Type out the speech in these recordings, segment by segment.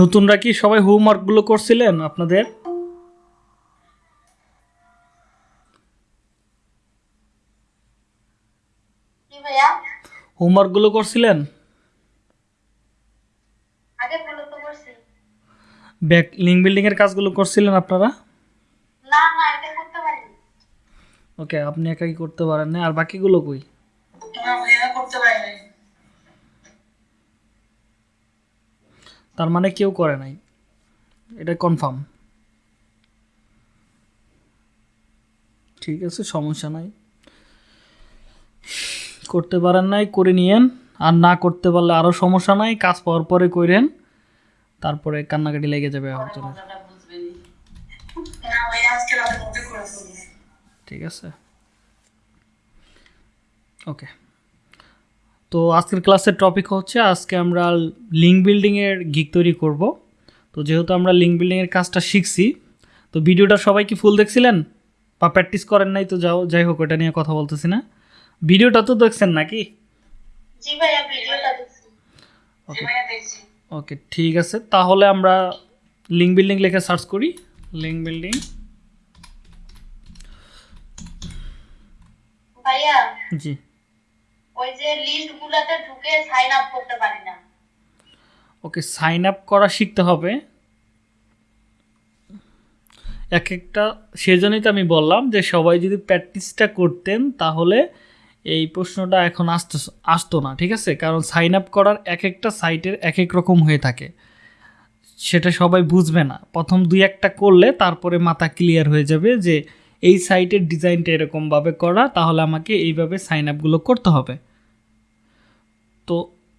নতুনরা কি সবাই হোমওয়ার্কগুলো করছিলেন আপনাদের? হোমওয়ার্কগুলো করছিলেন? ব্যাক লিঙ্ক বিল্ডিংয়ের কাজগুলো করছিলেন আপনারা? না না এটা করতে পারিনি। ওকে আপনি একাই করতে পারেন না। আর বাকিগুলো কই না ভাইয়া করতে পারিনি তার মানে কেউ করে নাই। এটা কনফার্ম ঠিক আছে, সমস্যা নাই। করতে পারেন নাই, করে নিয়েন। আর না করতে পারলে আরও সমস্যা নাই, কাজ পাওয়ার পরে কইরেন। তারপরে কান্নাকাটি লেগে যাবে ঠিক আছে। ওকে। তো আজকের ক্লাসের টপিক হচ্ছে আজকে আমরা লিঙ্ক বিল্ডিংয়ের গিক তৈরি করব। তো যেহেতু আমরা লিঙ্ক বিল্ডিংয়ের কাজটা শিখছি তো ভিডিওটা সবাই কি ফুল দেখছিলেন? বা প্র্যাকটিস করেন নাই তো যাও যাই হোক ওটা নিয়ে কথা বলতেছি না। ভিডিওটা তো দেখছেন নাকি? ওকে ঠিক আছে। তাহলে আমরা লিঙ্ক বিল্ডিং লেখে সার্চ করি। লিঙ্ক বিল্ডিং ভাইয়া জি। ওই যে লিস্ট গুলাতে ঢুকে সাইন আপ করতে পারি না। ওকে সাইন আপ করা শিখতে হবে। এক একটা সেজন্যই তো আমি বললাম যে সবাই যদি প্র্যাকটিসটা করতেন তাহলে এই প্রশ্নটা এখন আসতো আসতো না, ঠিক আছে? কারণ সাইন আপ করার এক একটা সাইটের এক এক রকম হয়ে থাকে। সেটা সবাই বুঝবে না। প্রথম দুই একটা করলে তারপরে মাথা ক্লিয়ার হয়ে যাবে যে এই সাইটের ডিজাইনটা এরকমভাবে করা, তাহলে আমাকে এইভাবে সাইন আপগুলো করতে হবে। তো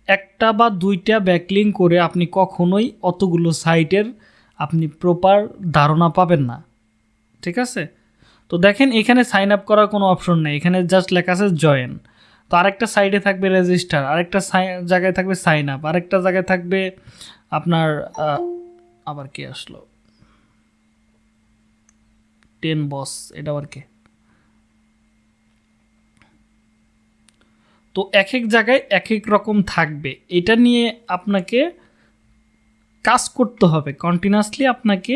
একটা বা দুইটা ব্যাকলিং করে আপনি কখনোই অতগুলো সাইটের আপনি প্রপার ধারণা পাবেন না। ঠিক আছে? তো দেখেন এখানে সাইন আপ করার কোনো অপশন নেই। এখানে জাস্ট লেখা আছে জয়েন তো আরেকটা সাইডে থাকবে রেজিস্টার আরেকটা জায়গায় থাকবে সাইন আপ আরেকটা জায়গায় থাকবে আপনার আবার কি আসলো? টেন বস এটা আবার কে? তো এক এক জায়গায় এক এক রকম থাকবে। এটা নিয়ে আপনাকে কাজ করতে হবে। কন্টিনিউয়াসলি আপনাকে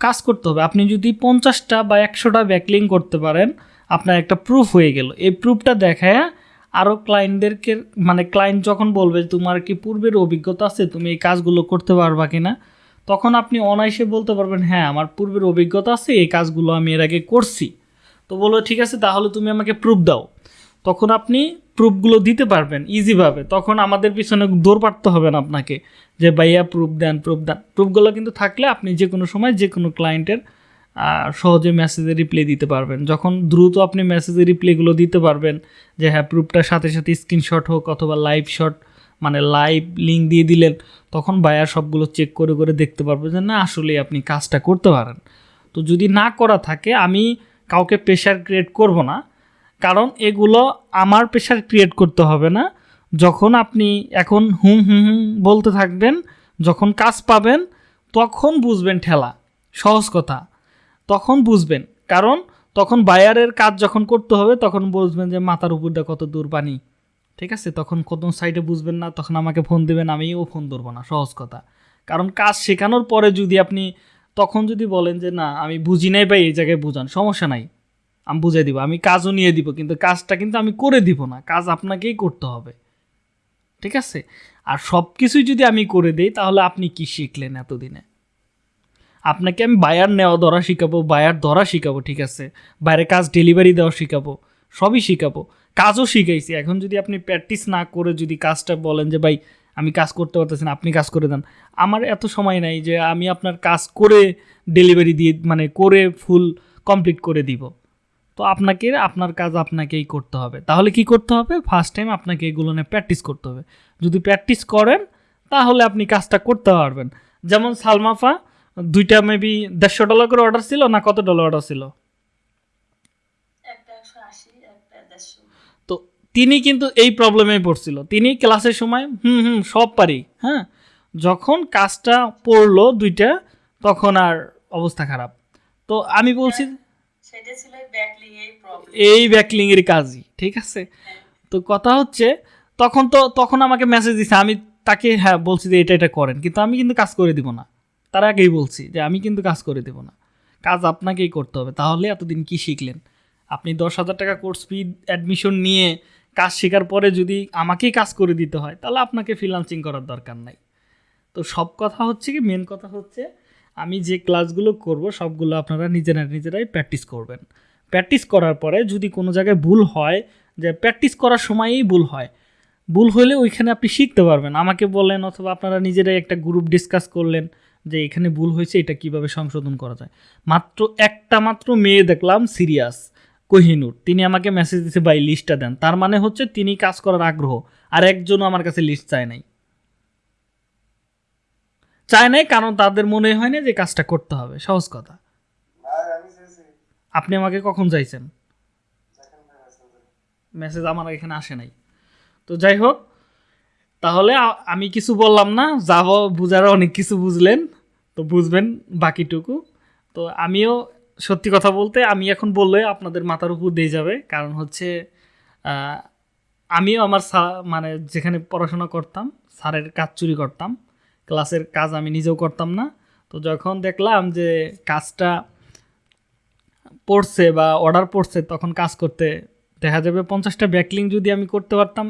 কাজ করতে হবে। আপনি যদি পঞ্চাশটা বা একশোটা ব্যাকলিং করতে পারেন, আপনার একটা প্রুফ হয়ে গেল। এই প্রুফটা দেখায় আরও ক্লায়েন্টদেরকে মানে ক্লায়েন্ট যখন বলবে তোমার কি পূর্বের অভিজ্ঞতা আছে? তুমি এই কাজগুলো করতে পারবা কি না তখন আপনি অনায়াসে বলতে পারবেন হ্যাঁ আমার পূর্বের অভিজ্ঞতা আছে, এই কাজগুলো আমি এর আগে করছি। তো বলো ঠিক আছে, তাহলে তুমি আমাকে প্রুফ দাও। তখন আপনি প্রুফগুলো দিতে পারবেন ইজিভাবে তখন আমাদের পিছনে দৌড় পাড়তে হবে না আপনাকে যে, ভাইয়া প্রুফ দেন প্রুফ দেন। প্রুফগুলো কিন্তু থাকলে আপনি যে কোনো সময় যে কোনো ক্লায়েন্টের সহজে মেসেজে রিপ্লাই দিতে পারবেন। যখন দ্রুত আপনি মেসেজে রিপ্লাইগুলো দিতে পারবেন যে হ্যাঁ প্রুফটার সাথে সাথে স্ক্রিনশট হোক অথবা লাইভ শট মানে লাইভ লিঙ্ক দিয়ে দিলেন, তখন বায়ার সবগুলো চেক করে করে দেখতে পারবে যে, না, আসলেই আপনি কাজটা করতে পারেন। তো যদি না করা থাকে, আমি কাউকে প্রেশার ক্রিয়েট করব না। কারণ এগুলো আমার প্রেশার ক্রিয়েট করতে হবে না। যখন আপনি এখন হুম হুম হুম বলতে থাকবেন, যখন কাজ পাবেন, তখন বুঝবেন ঠেলা। সহজ কথা। তখন বুঝবেন। কারণ তখন বায়ারের কাজ যখন করতে হবে, তখন বুঝবেন যে মাথার উপরটা কত দূর পানি। ঠিক আছে? তখন কত সাইডে বুঝবেন না, তখন আমাকে ফোন দেবেন, আমিও ফোন ধরবো না। সহজ কথা। কারণ কাজ শেখানোর পরে যদি আপনি তখন যদি বলেন যে, না, আমি বুঝি নাই বা এই জায়গায় বুঝান। সমস্যা নাই। আমি বুঝাই দিব, আমি কাজও নিয়ে দিব, কিন্তু কাজটা কিন্তু আমি করে দিব না, কাজ আপনাকেই করতে হবে। ঠিক আছে? আর সব কিছুই যদি আমি করে দিই, তাহলে আপনি কি শিখলেন এতদিনে? আপনাকে আমি বায়ার নেওয়া, ধরা শিখাবো, বায়ার ধরা শিখাবো, ঠিক আছে? বাইরে কাজ ডেলিভারি দেওয়া শিখাবো, সবই শিখাবো। কাজও শিখাইছি, এখন যদি আপনি প্র্যাকটিস না করে যদি কাজটা বলেন যে, ভাই, আমি কাজ করতে পারতেছি না, আপনি কাজ করে দেন। আমার এত সময় নাই যে আমি আপনার কাজ করে ডেলিভারি দিয়ে মানে করে ফুল কমপ্লিট করে দিব। তো আপনাকে আপনার কাজ আপনাকেই করতে হবে। তাহলে কি করতে হবে? ফার্স্ট টাইম আপনাকে এগুলো নিয়ে প্র্যাকটিস করতে হবে। যদি প্র্যাকটিস করেন তাহলে আপনি কাজটা করতে পারবেন। যেমন সালমাফা দুইটা মেবি দেড়শো ডলার করে অর্ডার ছিল না কত ডলার অর্ডার ছিল? তো তিনি কিন্তু এই প্রবলেমে পড়ছিল। তিনি ক্লাসের সময় হুম হুম সব পারি। হ্যাঁ? যখন কাজটা পড়ল দুইটা তখন আর অবস্থা খারাপ। তো আমি বলছি সেটা ব্যাকলিং এই এই ব্যাকলিংয়ের কাজই, ঠিক আছে? তো কথা হচ্ছে, তখন তো, তখন আমাকে মেসেজ দিছে, আমি তাকে হ্যাঁ বলছি যে এটা এটা করেন, কিন্তু আমি কিন্তু কাজ করে দিব না। তার আগেই বলছি যে আমি কিন্তু কাজ করে দেব না। কাজ আপনাকেই করতে হবে। তাহলে এতদিন কি শিখলেন? আপনি দশ হাজার টাকা কোর্স ফি অ্যাডমিশন নিয়ে কাজ শেখার পরে যদি আমাকেই কাজ করে দিতে হয়, তাহলে আপনাকে ফ্রিলান্সিং করার দরকার নাই। তো সব কথা হচ্ছে কি মেন কথা হচ্ছে আমি যে ক্লাসগুলো করব, সবগুলো আপনারা নিজেরা নিজেরাই প্র্যাকটিস করবেন। প্র্যাকটিস করার পরে যদি কোনো জায়গায় ভুল হয়, যে প্র্যাকটিস করার সময়ই ভুল হয়, ভুল হলে ওইখানে আপনি শিখতে পারবেন। আমাকে বললেন অথবা আপনারা নিজেরাই একটা গ্রুপ ডিসকাস করলেন, যে এখানে ভুল হয়েছে, এটা কীভাবে সংশোধন করা যায়। মাত্র একটা মাত্র মেয়ে দেখলাম সিরিয়াস কোহিনুর। তিনি আমাকে মেসেজ দিয়েছে ভাই লিস্টটা দেন। তার মানে হচ্ছে তিনি কাজ করার আগ্রহ, আর একজনও আমার কাছে লিস্ট চায় নাই। চায় নাই কারণ তাদের মনে হয় না যে কাজটা করতে হবে। সহজ কথা। আপনি আমাকে কখন চাইছেন? মেসেজ আমার এখানে আসে নাই। তো যাই হোক তাহলে আমি কিছু বললাম না যাব বুঝার অনেক কিছু বুঝলেন তো বুঝবেন বাকিটুকু। তো আমিও সত্যি কথা বলতে আমি এখন বললে আপনাদের মাথার উপর দিয়ে যাবে কারণ হচ্ছে আমিও আমার মানে যেখানে পড়াশোনা করতাম স্যারের কাজ চুরি করতাম। ক্লাসের কাজ আমি নিজেও করতাম না। তো যখন দেখলাম যে কাজটা পড়ছে বা অর্ডার পড়ছে, তখন কাজ করতে দেখা যাবে পঞ্চাশটা ব্যাকলিং যদি আমি করতে পারতাম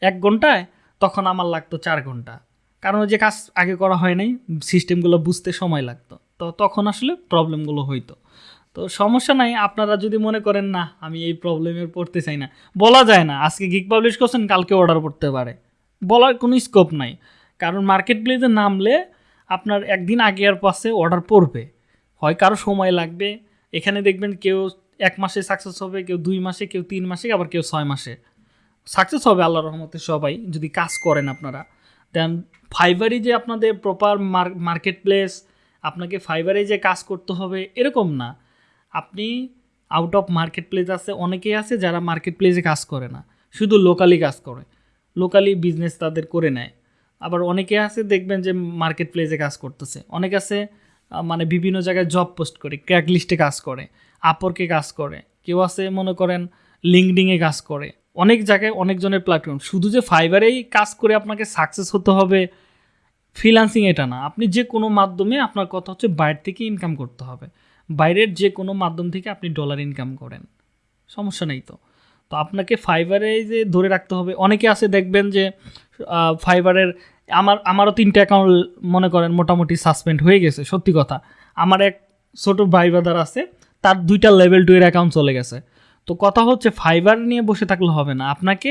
এক ঘন্টায়, তখন আমার লাগতো চার ঘণ্টা। কারণ যে কাজ আগে করা হয় নাই সিস্টেমগুলো বুঝতে সময় লাগতো। তো তখন আসলে প্রবলেমগুলো হইতো। তো সমস্যা নাই, আপনারা যদি মনে করেন, না, আমি এই প্রবলেমে পড়তে চাই না। বলা যায় না, আজকে গিক পাবলিশ করছেন, কালকে অর্ডার করতে পারে। বলার কোনো স্কোপ নাই। কারণ মার্কেট প্লেসে নামলে আপনার একদিন আগে আর পাশে অর্ডার পড়বে। হয় কারও সময় লাগবে। এখানে দেখবেন কেউ এক মাসে সাকসেস হবে, কেউ দুই মাসে, কেউ তিন মাসে, আবার কেউ ছয় মাসে। সাকসেস হবে আল্লাহ রহমতে সবাই, যদি কাজ করেন আপনারা। দেন ফাইবারই যে আপনাদের প্রপার মার্কেট প্লেস আপনাকে ফাইবারে যে কাজ করতে হবে, এরকম না। আপনি আউট অফ মার্কেট প্লেস আছে, অনেকেই আছে যারা মার্কেট প্লেসে কাজ করে না। শুধু লোকালি কাজ করে। লোকালি বিজনেস তাদের করে নেয়। আবার অনেকে আছে, দেখবেন যে মার্কেট প্লেসে কাজ করতেছে। অনেক আছে মানে বিভিন্ন জায়গায় জব পোস্ট করে ক্র্যাক লিস্টে কাজ করে আপরকে কাজ করে, কেউ আছে মনে করেন লিঙ্কডিংয়ে কাজ করে। অনেক জায়গায় অনেকজনের প্ল্যাটফর্ম শুধু যে ফাইবারেই কাজ করে আপনাকে সাকসেস হতে হবে ফ্রিলান্সিং এটা না। আপনি যে কোনো মাধ্যমে আপনার কথা হচ্ছে বাইরে থেকে ইনকাম করতে হবে। বাইরের যে কোনো মাধ্যম থেকে আপনি ডলার ইনকাম করেন। সমস্যা নেই তো। তো আপনাকে ফাইবারে যে ধরে রাখতে হবে। অনেকে আছে, দেখবেন যে ফাইবারের আমার, আমারও তিনটে অ্যাকাউন্ট মনে করেন মোটামুটি সাসপেন্ড হয়ে গেছে, সত্যি কথা। আমার এক ছোট ভাই ব্রাদার আছে, তার দুইটা লেভেল টু এর অ্যাকাউন্ট চলে গেছে। তো কথা হচ্ছে ফাইবার নিয়ে বসে থাকলে হবে না। আপনাকে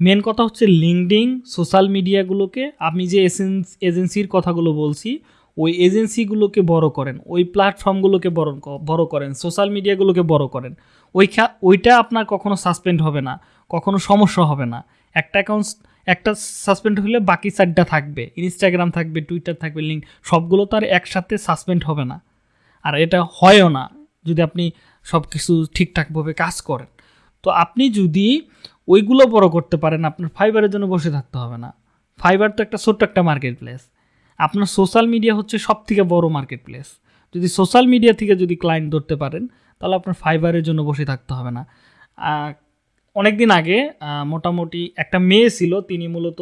মেন কথা হচ্ছে লিঙ্কডিং সোশ্যাল মিডিয়াগুলোকে আমি যে এসেন্স এজেন্সির কথাগুলো বলছি, ওই এজেন্সিগুলোকে বড় করেন, ওই প্ল্যাটফর্মগুলোকে বড় বড় করেন সোশ্যাল মিডিয়াগুলোকে বড় করেন। ওই ওইটা আপনার কখনো সাসপেন্ড হবে না, কখনো সমস্যা হবে না। একটা অ্যাকাউন্ট একটা সাসপেন্ড হলে বাকি চারটা থাকবে। ইনস্টাগ্রাম থাকবে টুইটার থাকবে লিঙ্ক সবগুলো তো আর একসাথে সাসপেন্ড হবে না। আর এটা হয়ও না, যদি আপনি সব কিছু ঠিকঠাকভাবে কাজ করেন। তো আপনি যদি ওইগুলো বড় করতে পারেন, আপনার ফাইবারের জন্য বসে থাকতে হবে না। ফাইবার তো একটা ছোট্ট একটা মার্কেট প্লেস আপনার সোশ্যাল মিডিয়া হচ্ছে সব থেকে বড় মার্কেট প্লেস যদি সোশ্যাল মিডিয়া থেকে যদি ক্লায়েন্ট ধরতে পারেন, তাহলে আপনার ফাইবারের জন্য বসে থাকতে হবে না। অনেক দিন আগে মোটামুটি একটা মেয়ে ছিল, তিনি মূলত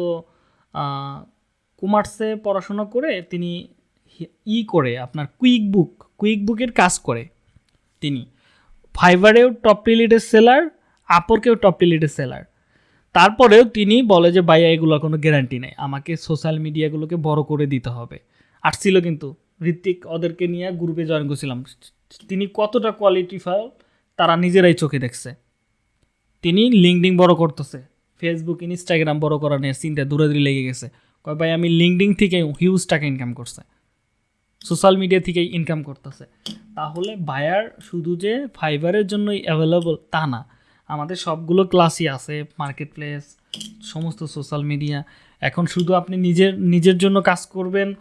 কমার্সে পড়াশোনা করে তিনি ই করে, আপনার কুইক বুক কুইক বুকের কাজ করে তিনি। ফাইবারেও টপ রিলেটেড সেলার আপরকেও টপ রিলেটেড সেলার তারপরেও তিনি বলে যে, ভাইয়া এগুলোর কোনো গ্যারান্টি নেই। আমাকে সোশ্যাল মিডিয়াগুলোকে বড় করে দিতে হবে। আসছিল কিন্তু ঋত্বিক, ওদেরকে নিয়ে গ্রুপে জয়েন করছিলাম। তিনি কতটা কোয়ালিটিফাল তারা নিজেরাই চোখে দেখছে। তিনি লিঙ্কডিং বড় করতেছে। ফেসবুক ইনস্টাগ্রাম বড় করা নিয়ে চিন্তা দূরে দূরে লেগে গেছে। কয়, ভাই, আমি লিঙ্কডিং থেকে হিউজ টাকা ইনকাম করছে। সোশ্যাল মিডিয়া থেকে ইনকাম করতেছে। তাহলে বায়ার শুধু যে ফাইবারের জন্যই অ্যাভেলেবল তা না। আমাদের সবগুলো ক্লাসই আছে মার্কেট প্লেস সমস্ত সোশ্যাল মিডিয়া এখন শুধু আপনি নিজের নিজের জন্য কাজ করবেন,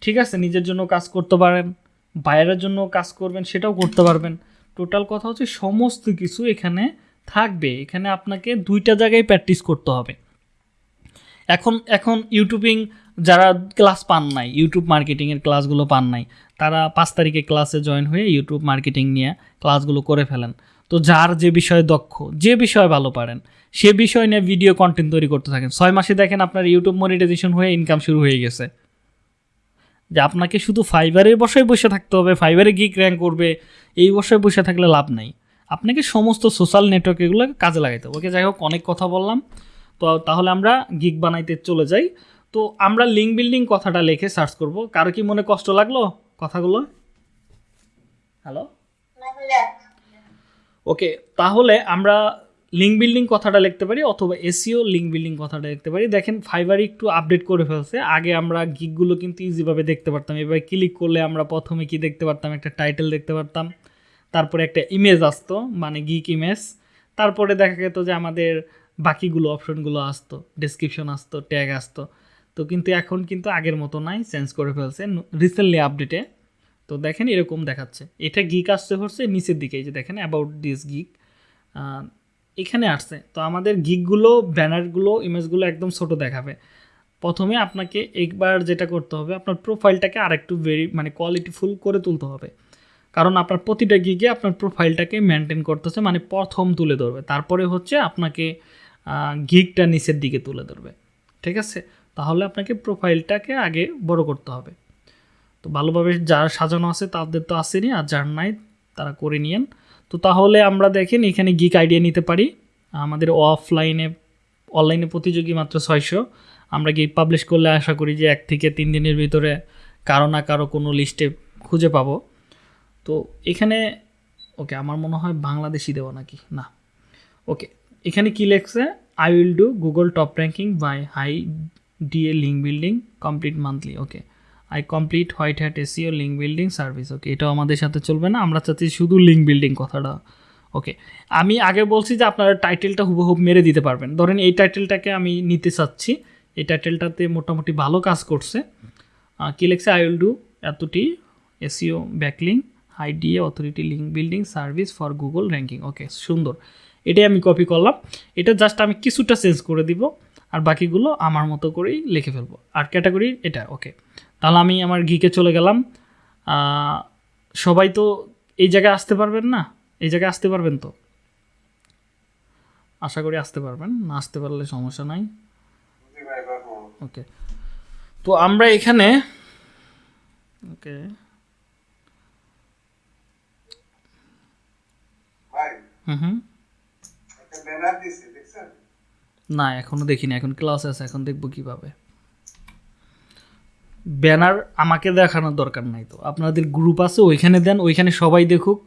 ঠিক আছে? নিজের জন্য কাজ করতে পারেন বাইরের জন্য কাজ করবেন, সেটাও করতে পারবেন। টোটাল কথা হচ্ছে সমস্ত কিছু এখানে থাকবে, এখানে আপনাকে দুইটা জায়গায় প্র্যাকটিস করতে হবে। এখন এখন ইউটিউবিং যারা ক্লাস পান নাই ইউটিউব মার্কেটিংয়ের ক্লাসগুলো পান নাই, তারা পাঁচ তারিখে ক্লাসে জয়েন হয়ে ইউটিউব মার্কেটিং নিয়ে ক্লাসগুলো করে ফেলেন। তো যার যে বিষয়ে দক্ষ, যে বিষয়ে ভালো পারেন, সে বিষয় নিয়ে ভিডিও কন্টেন্ট তৈরি করতে থাকেন। ছয় মাসে দেখেন আপনার ইউটিউব মনিটাইজেশন হয়ে ইনকাম শুরু হয়ে গেছে। যে আপনাকে শুধু ফাইবারের বসায় বসে থাকতে হবে ফাইবারে গিক র্যাঙ্ক করবে, এই বসায় বসে থাকলে লাভ নাই। আপনাকে সমস্ত সোশ্যাল নেটওয়ার্ক এগুলো কাজে লাগাইতে হবে। ওকে, যাই হোক, অনেক কথা বললাম। তো তাহলে আমরা গিগ বানাইতে চলে যাই। তো আমরা লিঙ্ক বিল্ডিং কথাটা লিখে সার্চ করব। কারও কি মনে কষ্ট লাগল কথাগুলো? হ্যালো ওকে তাহলে আমরা লিঙ্ক বিল্ডিং কথাটা লিখতে পারি অথবা এসিও লিঙ্ক বিল্ডিং কথাটা লিখতে পারি। দেখেন ফাইবার একটু আপডেট করে ফেলছে। আগে আমরা গিকগুলো কিন্তু ইজিভাবে দেখতে পারতাম। এবার ক্লিক করলে আমরা প্রথমে কি দেখতে পারতাম? একটা টাইটেল দেখতে পারতাম। তারপরে একটা ইমেজ আসতো মানে গিক ইমেজ তারপরে দেখা যেত যে আমাদের বাকিগুলো অপশনগুলো আসতো ডেসক্রিপশন আসতো ট্যাগ আসতো। তো কিন্তু এখন কিন্তু আগের মতো নাই চেঞ্জ করে ফেলছে রিসেন্টলি আপডেটে তো দেখেন এরকম দেখাচ্ছে। এটা গিক আসছে, হচ্ছে নিচের দিকে যে দেখেন অ্যাবাউট দিস গিক এখানে আসছে। তো আমাদের গিকগুলো ব্যানারগুলো ইমেজগুলো একদম ছোট দেখাবে। প্রথমে আপনাকে একবার যেটা করতে হবে, আপনার প্রোফাইলটাকে আরেকটু ভেরি মানে কোয়ালিটিফুল করে তুলতে হবে। কারণ আপনার প্রতিটা গিগে আপনার প্রোফাইলটাকে মেনটেন করতেছে মানে প্রথম তুলে ধরবে। তারপরে হচ্ছে আপনাকে গিগটা নিচের দিকে তুলে ধরবে। ঠিক আছে? তাহলে আপনাকে প্রোফাইলটাকে আগে বড় করতে হবে। তো ভালোভাবে যার সাজানো আছে তাদের তো আসেনি, আর যার নাই তারা করে নিয়েন। তো তাহলে আমরা দেখেন এখানে গিক আইডিয়া নিতে পারি। আমাদের অফলাইনে অনলাইনে প্রতিযোগী মাত্র ছয়শো। আমরা গিক পাবলিশ করলে আশা করি যে এক থেকে তিন দিনের ভিতরে কারও না কারও কোনো লিস্টে খুঁজে পাবো। তো এখানে ওকে আমার মনে হয় বাংলাদেশি দেওয়া নাকি? না। ওকে এখানে কি লেখছে? I will do Google top ranking by high DA link building complete monthly okay I complete white hat SEO link building service okay এটাও আমাদের সাথে চলবে না, আমরা চাচ্ছি শুধু লিঙ্ক বিল্ডিং কথাটা ওকে আমি আগে বলছি যে আপনারা টাইটেলটা হুবহুব মেরে দিতে পারবেন। ধরেন এই টাইটেলটাকে আমি নিতে চাচ্ছি, এই টাইটেলটাতে মোটামুটি ভালো কাজ করছে। কি লেখছে? আই উইল ডু এতটি SEO backlink high DA authority link building service for Google ranking okay সুন্দর। এটাই আমি কপি করলাম। এটা জাস্ট আমি কিছুটা চেঞ্জ করে দিব আর বাকিগুলো আমার মতো করেই লিখে ফেলব। আর ক্যাটাগরি এটা ওকে তাহলে আমি আমার গিকে চলে গেলাম। সবাই তো এই জায়গায় আসতে পারবেন না? এই জায়গায় আসতে পারবেন তো? আশা করি আসতে পারবেন। না আসতে পারলে সমস্যা নাই। ওকে তো আমরা এখানে ওকে ভাই হুম। হুম একটা ব্যানার দিছে দেখছেন? না এখনও দেখিনি এখন ক্লাস আছে এখন দেখব কীভাবে। ব্যানার আমাকে দেখানোর দরকার নাই তো। আপনাদের গ্রুপ আছে ওইখানে দেন ওইখানে সবাই দেখুক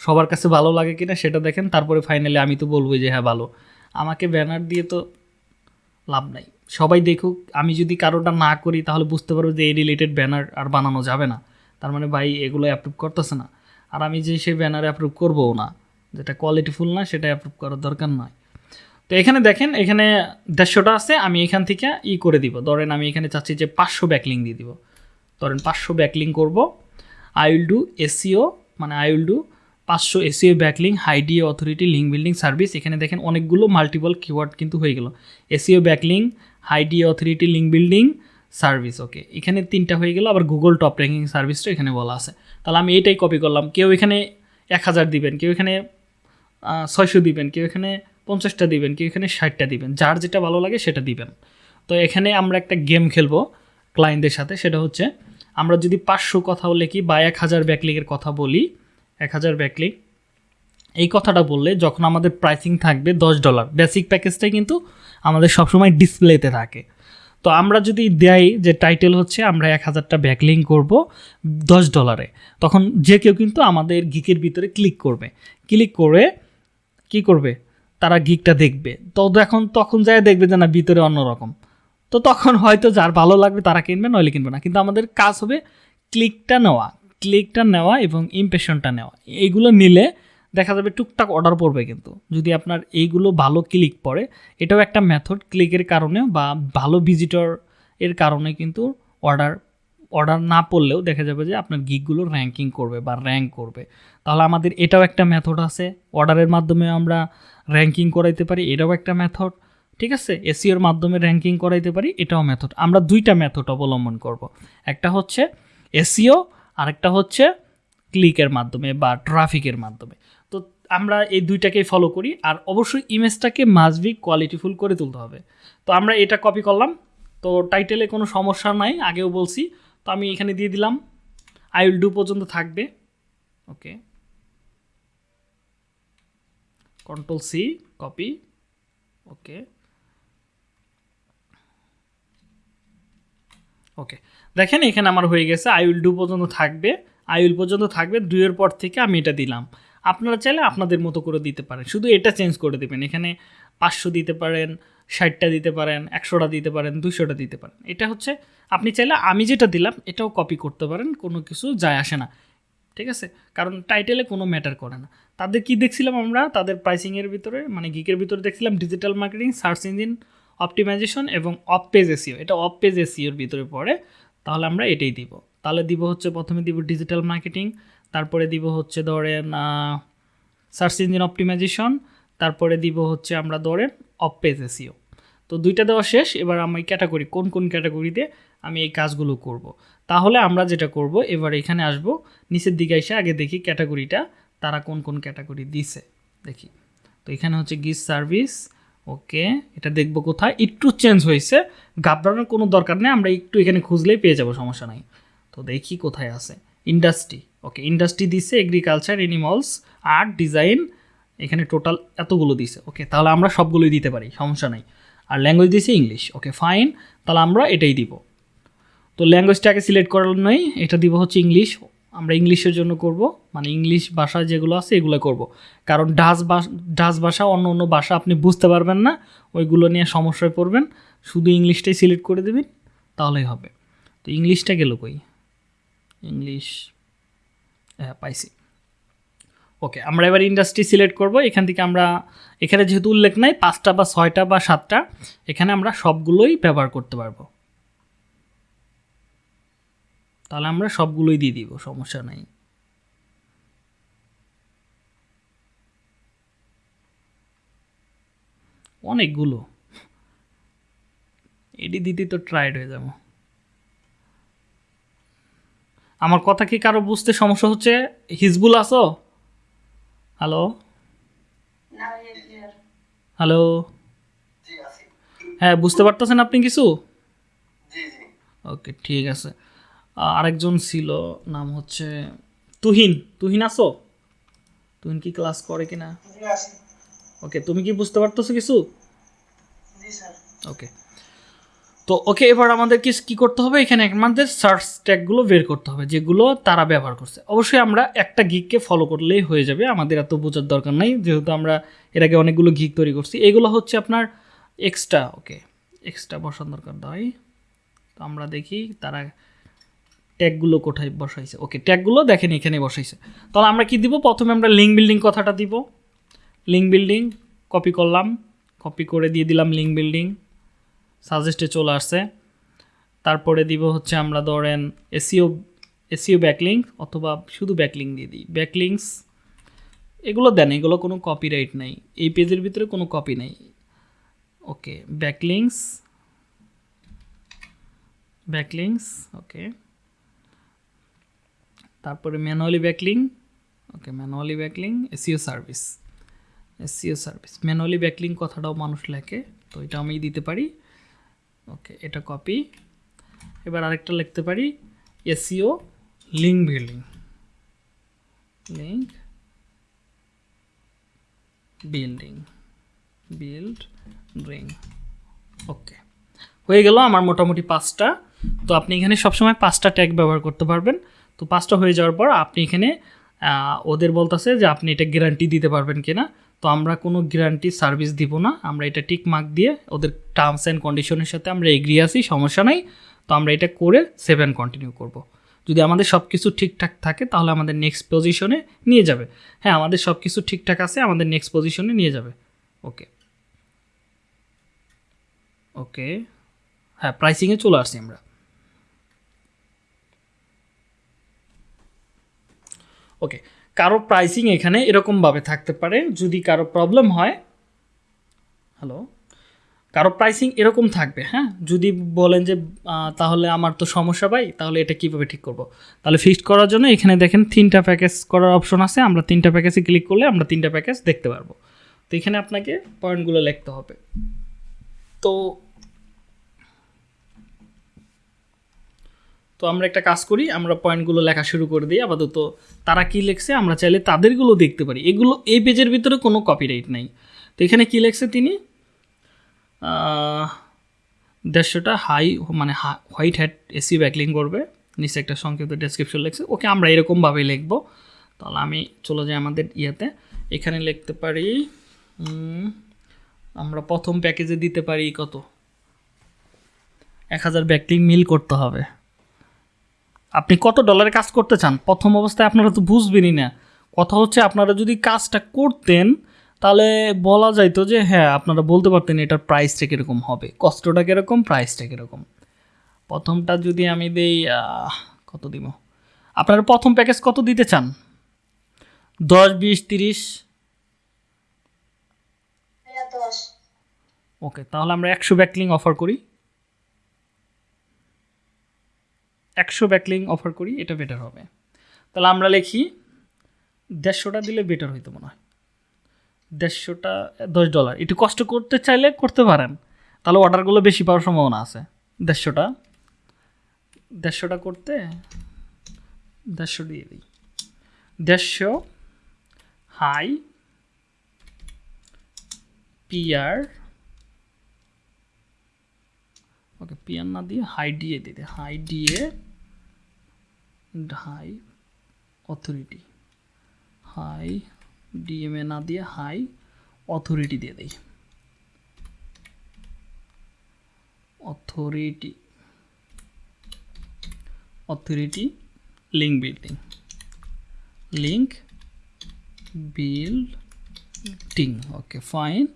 সবার কাছে ভালো লাগে কিনা সেটা দেখেন তারপরে ফাইনালি আমি তো বলব যে হ্যাঁ ভালো। আমাকে ব্যানার দিয়ে তো লাভ নাই। সবাই দেখুক আমি যদি কারোটা না করি তাহলে বুঝতে পারব যে এই রিলেটেড ব্যানার আর বানানো যাবে না। তার মানে ভাই এগুলো অ্যাপ্রুভ করতেছে না। আর আমি যে সেই ব্যানার অ্যাপ্রুভ করবও না। যেটা কোয়ালিটিফুল না সেটা অ্যাপ্রুভ করার দরকার নয় তো এখানে দেখেন, এখানে দেড়শোটা আছে, আমি এখান থেকে ই করে দিব। ধরেন আমি এখানে চাচ্ছি যে পাঁচশো ব্যাকলিং দিয়ে দিব। ধরেন পাঁচশো ব্যাকলিং করব। আই উইল ডু এসিও মানে আই উইল ডু পাঁচশো SEO backlink high DA authority link building service এখানে দেখেন অনেকগুলো মাল্টিপল কিওয়ার্ড কিন্তু হয়ে গেল। SEO backlink high DA authority link building service okay এখানে তিনটা হয়ে গেল, আবার গুগল টপ র্যাঙ্কিং সার্ভিসটা এখানে বলা আছে। তাহলে আমি এইটাই কপি করলাম। কেউ এখানে এক হাজার দিবেন, কেউ এখানে ছয়শো দিবেন, কেউ এখানে পঞ্চাশটা দিবেন, কেউ এখানে ষাটটা দিবেন, যার যেটা ভালো লাগে সেটা দিবেন। তো এখানে আমরা একটা গেম খেলব ক্লায়েন্টদের সাথে, সেটা হচ্ছে আমরা যদি পাঁচশো কথাও লিখি বা এক হাজার ব্যাকলিকের কথা বলি, এক হাজার ব্যাকলিক এই কথাটা বললে যখন আমাদের প্রাইসিং থাকবে দশ ডলার বেসিক প্যাকেজটাই কিন্তু আমাদের সবসময় ডিসপ্লেতে থাকে। তো আমরা যদি দেয় যে টাইটেল হচ্ছে, আমরা এক হাজারটা ব্যাকলিং করব দশ ডলারে তখন যে কেউ কিন্তু আমাদের গিকের ভিতরে ক্লিক করবে। ক্লিক করে কি করবে? তারা গিকটা দেখবে। তো এখন তখন যায় দেখবে যে না, ভিতরে অন্যরকম তো তখন হয়তো যার ভালো লাগবে তারা কিনবে, নইলে কিনবে না। কিন্তু আমাদের কাজ হবে ক্লিকটা নেওয়া। ক্লিকটা নেওয়া এবং ইমপ্রেশনটা নেওয়া। এইগুলো নিলে দেখা যাবে টুকটাক অর্ডার পড়বে কিন্তু। যদি আপনার এইগুলো ভালো ক্লিক পড়ে, এটাও একটা মেথড ক্লিকের কারণে বা ভালো ভিজিটর এর কারণে কিন্তু অর্ডার অর্ডার না পড়লেও দেখা যাবে যে আপনার গিকগুলো র্যাঙ্কিং করবে বা র্যাঙ্ক করবে। তাহলে আমাদের এটাও একটা মেথড আছে। অর্ডারের মাধ্যমে আমরা র্যাঙ্কিং করাইতে পারি, এটাও একটা মেথড ঠিক আছে? এসিওর মাধ্যমে র্যাঙ্কিং করাইতে পারি, এটাও মেথড আমরা দুইটা মেথড অবলম্বন করব। একটা হচ্ছে এসিও আরেকটা হচ্ছে ক্লিকের মাধ্যমে বা ট্রাফিকের মাধ্যমে। তো আমরা এই দুইটাকেই ফলো করি, আর অবশ্যই ইমেজটাকে মাসবি কোয়ালিটিফুল করে তুলতে হবে। তো আমরা এটা কপি করলাম। তো টাইটেলে কোনো সমস্যা নাই, আগেও বলছি তো আমি এখানে দিয়ে দিলাম। আই উইল ডু পর্যন্ত থাকবে। Okay control C copy okay okay দেখেন এখানে আমার হয়ে গেছে। আই উইল ডু পর্যন্ত থাকবে। আই উইল পর্যন্ত থাকবে। দুইয়ের পর থেকে আমি এটা দিলাম। আপনারা চাইলে আপনাদের মতো করে দিতে পারেন। শুধু এটা চেঞ্জ করে দেবেন। এখানে পাঁচশো দিতে পারেন। ষাটটা দিতে পারেন, একশোটা দিতে পারেন দুশোটা দিতে পারেন। এটা হচ্ছে, আপনি চাইলে আমি যেটা দিলাম, এটাও কপি করতে পারেন, কোনো কিছু যায় আসে না। ঠিক আছে? কারণ টাইটেলে কোনো ম্যাটার করে না। তাদের কি দেখছিলাম আমরা? তাদের প্রাইসিংয়ের ভিতরে মানে গিকের ভিতরে দেখছিলাম digital marketing search engine optimization এবং অফ পেজ এসিও এটা অফ পেজ এসিওর ভিতরে পড়ে, তাহলে আমরা এটাই দিব। তাহলে দিব হচ্ছে, প্রথমে দিব ডিজিটাল মার্কেটিং তারপরে দিব হচ্ছে ধরেন সার্চ ইঞ্জিন অপটিমাইজেশন তারপরে দিব হচ্ছে আমরা ধরেন অফ পেজ এসিও তো দুইটা দেওয়া শেষ, এবার আমি ক্যাটাগরি, কোন কোন ক্যাটাগরিতে আমি এই কাজগুলো করব। তাহলে আমরা যেটা করব, এবার এখানে আসব, নিচের দিকে এসে আগে দেখি ক্যাটাগরিটা, তারা কোন কোন ক্যাটাগরি দিছে। দেখি। তো এখানে হচ্ছে গিস সার্ভিস, ওকে, এটা দেখব কোথায়, একটু চেঞ্জ হয়েছে, ঘাবড়ানোর কোনো দরকার নেই, আমরা একটু এখানে খুঁজলেই পেয়ে যাব, সমস্যা নাই। তো দেখি কোথায় আছে। ইন্ডাস্ট্রি, ওকে, ইন্ডাস্ট্রি দিছে এগ্রিকালচার এনিমালস আর্ট ডিজাইন এখানে টোটাল এতগুলো দিছে ওকে তাহলে আমরা সবগুলোই দিতে পারি, সমস্যা নাই। আর ল্যাঙ্গুয়েজ দিছে ইংলিশ ওকে ফাইন তাহলে আমরা এটাই দিব। তো ল্যাঙ্গুয়েজটাকে সিলেক্ট করার নয় এটা দিব হচ্ছে ইংলিশ আমরা ইংলিশের জন্য করব মানে ইংলিশ ভাষা যেগুলো আছে এগুলো করব। কারণ ডাস ডাচ ভাষা, অন্য অন্য ভাষা আপনি বুঝতে পারবেন না, ওইগুলো নিয়ে সমস্যায় পড়বেন। শুধু ইংলিশটাই সিলেক্ট করে দেবেন, তাহলেই হবে। তো ইংলিশটা গেল কই? ইংলিশ হ্যাঁ পাইছি। ওকে আমরা এবার ইন্ডাস্ট্রি সিলেক্ট করব। এখান থেকে আমরা, এখানে যেহেতু উল্লেখ নাই, পাঁচটা বা ছয়টা বা সাতটা, এখানে আমরা সবগুলোই ব্যবহার করতে পারব। তাহলে আমরা সবগুলোই দিয়ে দিব, সমস্যা নাই। অনেকগুলো। এটি দিতে তো ট্রাইড হয়ে যাব। আমার কথা কি কারও বুঝতে সমস্যা হচ্ছে? হিজবুল আছো? হ্যালো হ্যালো হ্যাঁ বুঝতে পারতেছেন আপনি কিছু? ওকে ঠিক আছে। আরেকজন ছিল নাম হচ্ছে তুহিন। তুহিন আছো? তুহিন কি ক্লাস করে কিনা? ওকে তুমি কি বুঝতে পারতেছো কিছু? ওকে তো ওকে এবার আমাদের কি কি করতে হবে? এখানে আমাদের সার্চ ট্যাগগুলো বের করতে হবে, যেগুলো তারা ব্যবহার করছে। অবশ্যই আমরা একটা গিককে ফলো করলেই হয়ে যাবে, আমাদের এত বোঝার দরকার নাই, যেহেতু আমরা এর আগে অনেকগুলো গিক তৈরি করছি। এগুলো হচ্ছে আপনার এক্সট্রা ওকে এক্সট্রা বসার দরকার নয় তো আমরা দেখি তারা ট্যাগগুলো কোথায় বসাইছে। ওকে ট্যাগগুলো দেখেন এখানে বসাইছে। তাহলে আমরা কি দিব? প্রথমে আমরা লিঙ্ক বিল্ডিং কথাটা দিব। লিঙ্ক বিল্ডিং কপি করলাম কপি করে দিয়ে দিলাম লিঙ্ক বিল্ডিং সাজেস্টে চলে আসছে। তারপরে দিব হচ্ছে আমরা ধরেন এসিও এসিও ব্যাকলিঙ্ক অথবা শুধু ব্যাকলিঙ্ক দিয়ে দিই। ব্যাকলিঙ্কস এগুলো দেন, এগুলো কোনো কপিরাইট নাই। এই পেজের ভিতরে কোনো কপি নেই। ওকে ব্যাকলিঙ্কস ব্যাকলিঙ্কস ওকে তারপরে manually backlink okay manually backlink SEO service SEO service manually backlink কথাটাও মানুষ লেখে, তো এটা আমি দিতে পারি। ওকে এটা কপি এবার আরেকটা লিখতে পারি SEO link building link building building okay হয়ে গেল আমার মোটামুটি পাঁচটা। তো আপনি এখানে সবসময় পাঁচটা ট্যাগ ব্যবহার করতে পারবেন। তো পাঁচটা হয়ে যাওয়ার পর আপনি এখানে ওদের বলতেছে যে আপনি এটা গ্যারান্টি দিতে পারবেন কিনা। তো আমরা কোনো গ্যারান্টি সার্ভিস দিব না। আমরা এটা টিক মার্ক দিয়ে ওদের টার্মস অ্যান্ড কন্ডিশনের সাথে আমরা এগ্রি আছি, সমস্যা নাই। তো আমরা এটা করে সেভ অ্যান্ড কন্টিনিউ করব। যদি আমাদের সব কিছু ঠিকঠাক থাকে, তাহলে আমাদের নেক্সট পজিশনে নিয়ে যাবে। হ্যাঁ আমাদের সব কিছু ঠিকঠাক আছে, আমাদের নেক্সট পজিশনে নিয়ে যাবে। ওকে। ওকে। হ্যাঁ প্রাইসিংয়ে চলে আসছি আমরা। ওকে। কারও প্রাইসিং এখানে এরকমভাবে থাকতে পারে, যদি কারও প্রবলেম হয় হ্যালো কারও প্রাইসিং এরকম থাকবে হ্যাঁ? যদি বলেন যে তাহলে আমার তো সমস্যা পাই তাহলে এটা কীভাবে ঠিক করব? তাহলে ফিক্সড করার জন্য এখানে দেখেন তিনটা প্যাকেজ করার অপশন আছে, আমরা তিনটা প্যাকেজে ক্লিক করলে আমরা তিনটা প্যাকেজ দেখতে পারব। তো এখানে আপনাকে পয়েন্টগুলো লিখতে হবে। তো তো আমরা একটা কাজ করি, আমরা পয়েন্টগুলো লেখা শুরু করে দিই, আপাতত তারা কি লেখছে আমরা চাইলে তাদেরগুলো দেখতে পারি। এগুলো, এই পেজের ভিতরে কোনো কপিরাইট নাই। তো এখানে কি লেখছে তিনি? দেড়শোটা হাই মানে হোয়াইট হ্যাট এসি ব্যাকলিং করবে। নিচে একটা সংক্ষিপ্ত ডেসক্রিপশন লেখছে। ওকে আমরা এরকমভাবেই লিখব। তাহলে আমি চলে যাই আমাদের ইয়েতে। এখানে লিখতে পারি আমরা প্রথম প্যাকেজে দিতে পারি কত? এক হাজার ব্যাকলিং মিল করতে হবে। আপনি কত ডলারে কাজ করতে চান? প্রথম অবস্থায় আপনারা তো বুঝবেনই না। কথা হচ্ছে আপনারা যদি কাজটা করতেন তাহলে বলা যাইতো যে হ্যাঁ আপনারা বলতে পারতেন এটার প্রাইসটা কীরকম হবে। কষ্টটা কীরকম প্রাইসটা কীরকম। প্রথমটা যদি আমি দেই কত দিব? আপনারা প্রথম প্যাকেজ কত দিতে চান? দশ বিশ তিরিশ? ওকে তাহলে আমরা একশো ব্যাকলিং অফার করি। একশো ব্যাকলিং অফার করি, এটা বেটার হবে। তাহলে আমরা লিখি, দেড়শোটা দিলে বেটার হইতো মনে হয়। দেড়শোটা, দশ ডলার একটু কষ্ট করতে চাইলে করতে পারেন। তাহলে অর্ডারগুলো বেশি পাওয়ার সম্ভাবনা আছে। দেড়শোটা। দেড়শোটা করতে দেড়শো দিয়ে দিই। দেড়শো হাই পিআর ওকে পিয়ার না দিয়ে হাই ডিএ দিতে high DA high authority high DMA না দিয়ে হাই অথরিটি দিয়ে দিই। Authority authority link building link building okay fine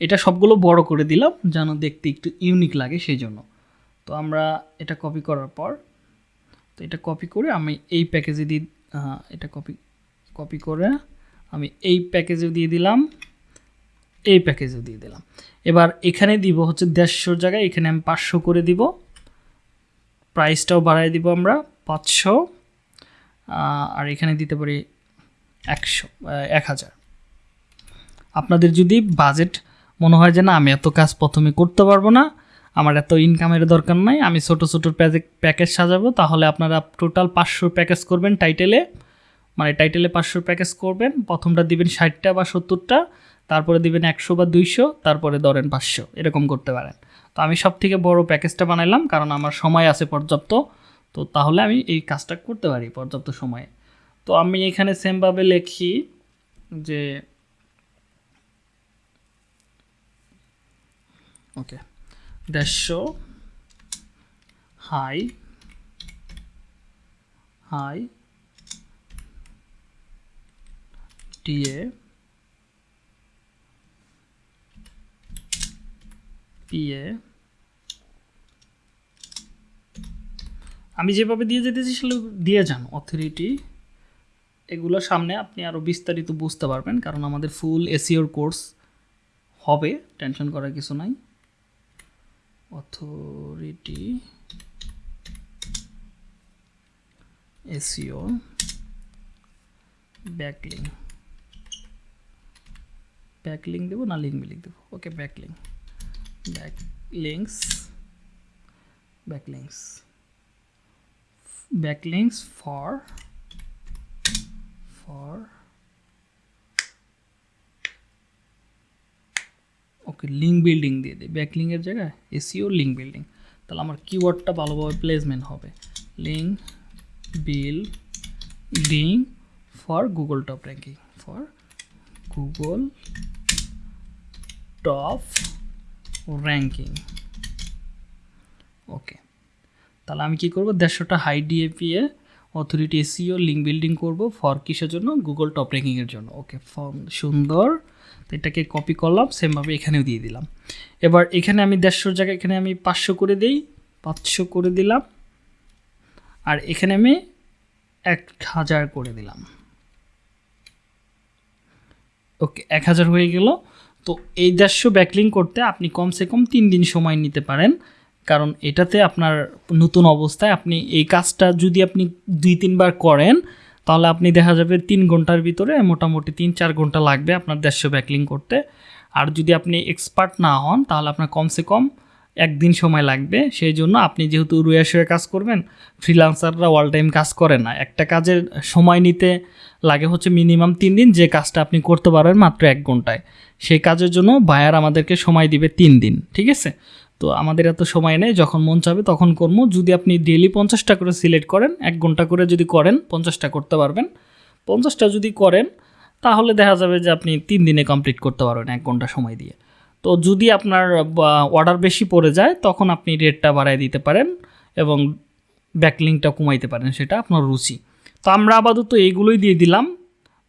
এটা সবগুলো বড় করে দিলাম, যেন দেখতে একটু ইউনিক লাগে, সেই জন্য। তো আমরা এটা কপি করার পর তো এটা কপি করে আমি এই প্যাকেজে দিয়ে এটা কপি কপি করে আমি এই প্যাকেজে দিয়ে দিলাম, এই প্যাকেজে দিয়ে দিলাম। এবার এখানে দিব হচ্ছে দেড়শোর জায়গায়, এখানে আমি পাঁচশো করে দিব। প্রাইসটাও বাড়াই দিব আমরা, পাঁচশো আর এখানে দিতে পারি একশো এক হাজার। আপনাদের যদি বাজেট মনে হয় যে না, আমি এত কাজ প্রথমে করতে পারব না আমার এত ইনকামের দরকার নাই, আমি ছোটো ছোটো প্যাকেজ সাজাবো, তাহলে আপনারা টোটাল পাঁচশো প্যাকেজ করবেন টাইটেলে মানে টাইটেলে পাঁচশো প্যাকেজ করবেন, প্রথমটা দিবেন ষাটটা বা সত্তরটা, তারপরে দিবেন একশো বা দুইশো, তারপরে ধরেন পাঁচশো, এরকম করতে পারেন। তো আমি সব থেকে বড় প্যাকেজটা বানাইলাম, কারণ আমার সময় আছে পর্যাপ্ত। তো তাহলে আমি এই কাজটা করতে পারি পর্যাপ্ত সময়ে। তো আমি এখানে সেমভাবে লিখি যে ওকে। দেড়শো হাই হাই ডিএ পিএ আমি যেভাবে দিয়ে যেতেছি সেগুলো দিয়ে যান অথরিটি এগুলো সামনে আপনি আরও বিস্তারিত বুঝতে পারবেন, কারণ আমাদের ফুল এসিওর কোর্স হবে টেনশন করার কিছু নাই। অথরিটি এসিও ব্যাকলিং ব্যাকলিং দেবো না লিঙ্ক বিলিং দেবো? Okay backlink back links backlinks backlinks for okay link building দিয়ে দিই। ব্যাকলিংয়ের জায়গায় এসিও লিঙ্ক বিল্ডিং তাহলে আমার কিওয়ার্ডটা ভালোভাবে প্লেসমেন্ট হবে। Link building for Google top ranking for Google top ranking okay তাহলে আমি কি করব? দেড়শোটা high DA P A authority SEO link building করব ফর কিসের জন্য? গুগল টপ র্যাঙ্কিংয়ের জন্য। ওকে সুন্দর। এটাকে কপি করলাম সেমভাবে এখানেও দিয়ে দিলাম। এবার এখানে আমি দেড়শোর জায়গায়, এখানে আমি পাঁচশো করে দিই, পাঁচশো করে দিলাম। আর এখানে আমি এক হাজার করে দিলাম। ওকে, এক হাজার হয়ে গেল। তো এই দেড়শো ব্যাকলিং করতে আপনি কমসে কম তিন দিন সময় নিতে পারেন। কারণ এটাতে আপনার নতুন অবস্থায় আপনি এই কাজটা যদি আপনি দুই তিনবার করেন তাহলে আপনি দেখা যাবে তিন ঘণ্টার ভিতরে মোটামুটি তিন চার ঘণ্টা লাগবে আপনার দেড়শো ব্যাকলিং করতে। আর যদি আপনি এক্সপার্ট না হন, তাহলে আপনার কমসে কম একদিন সময় লাগবে। সেই জন্য আপনি যেহেতু রুয়ে শুয়ে কাজ করবেন ফ্রিলান্সাররা অল টাইম কাজ করে না। একটা কাজের সময় নিতে লাগে হচ্ছে মিনিমাম তিন দিন, যে কাজটা আপনি করতে পারবেন মাত্র এক ঘন্টায়। সেই কাজের জন্য বায়ার আমাদেরকে সময় দিবে তিন দিন, ঠিক আছে? তো আমাদের এত সময় নেই, যখন মন চাবে তখন করব যদি আপনি ডেলি পঞ্চাশটা করে সিলেক্ট করেন, এক ঘণ্টা করে যদি করেন, পঞ্চাশটা করতে পারবেন। পঞ্চাশটা যদি করেন, তাহলে দেখা যাবে যে আপনি তিন দিনে কমপ্লিট করতে পারবেন এক ঘণ্টা সময় দিয়ে। তো যদি আপনার অর্ডার বেশি পড়ে যায়, তখন আপনি রেটটা বাড়ায় দিতে পারেন এবং ব্যাকলিংটা কমাইতে পারেন সেটা আপনার রুচি। তো আমরা আপাতত এইগুলোই দিয়ে দিলাম।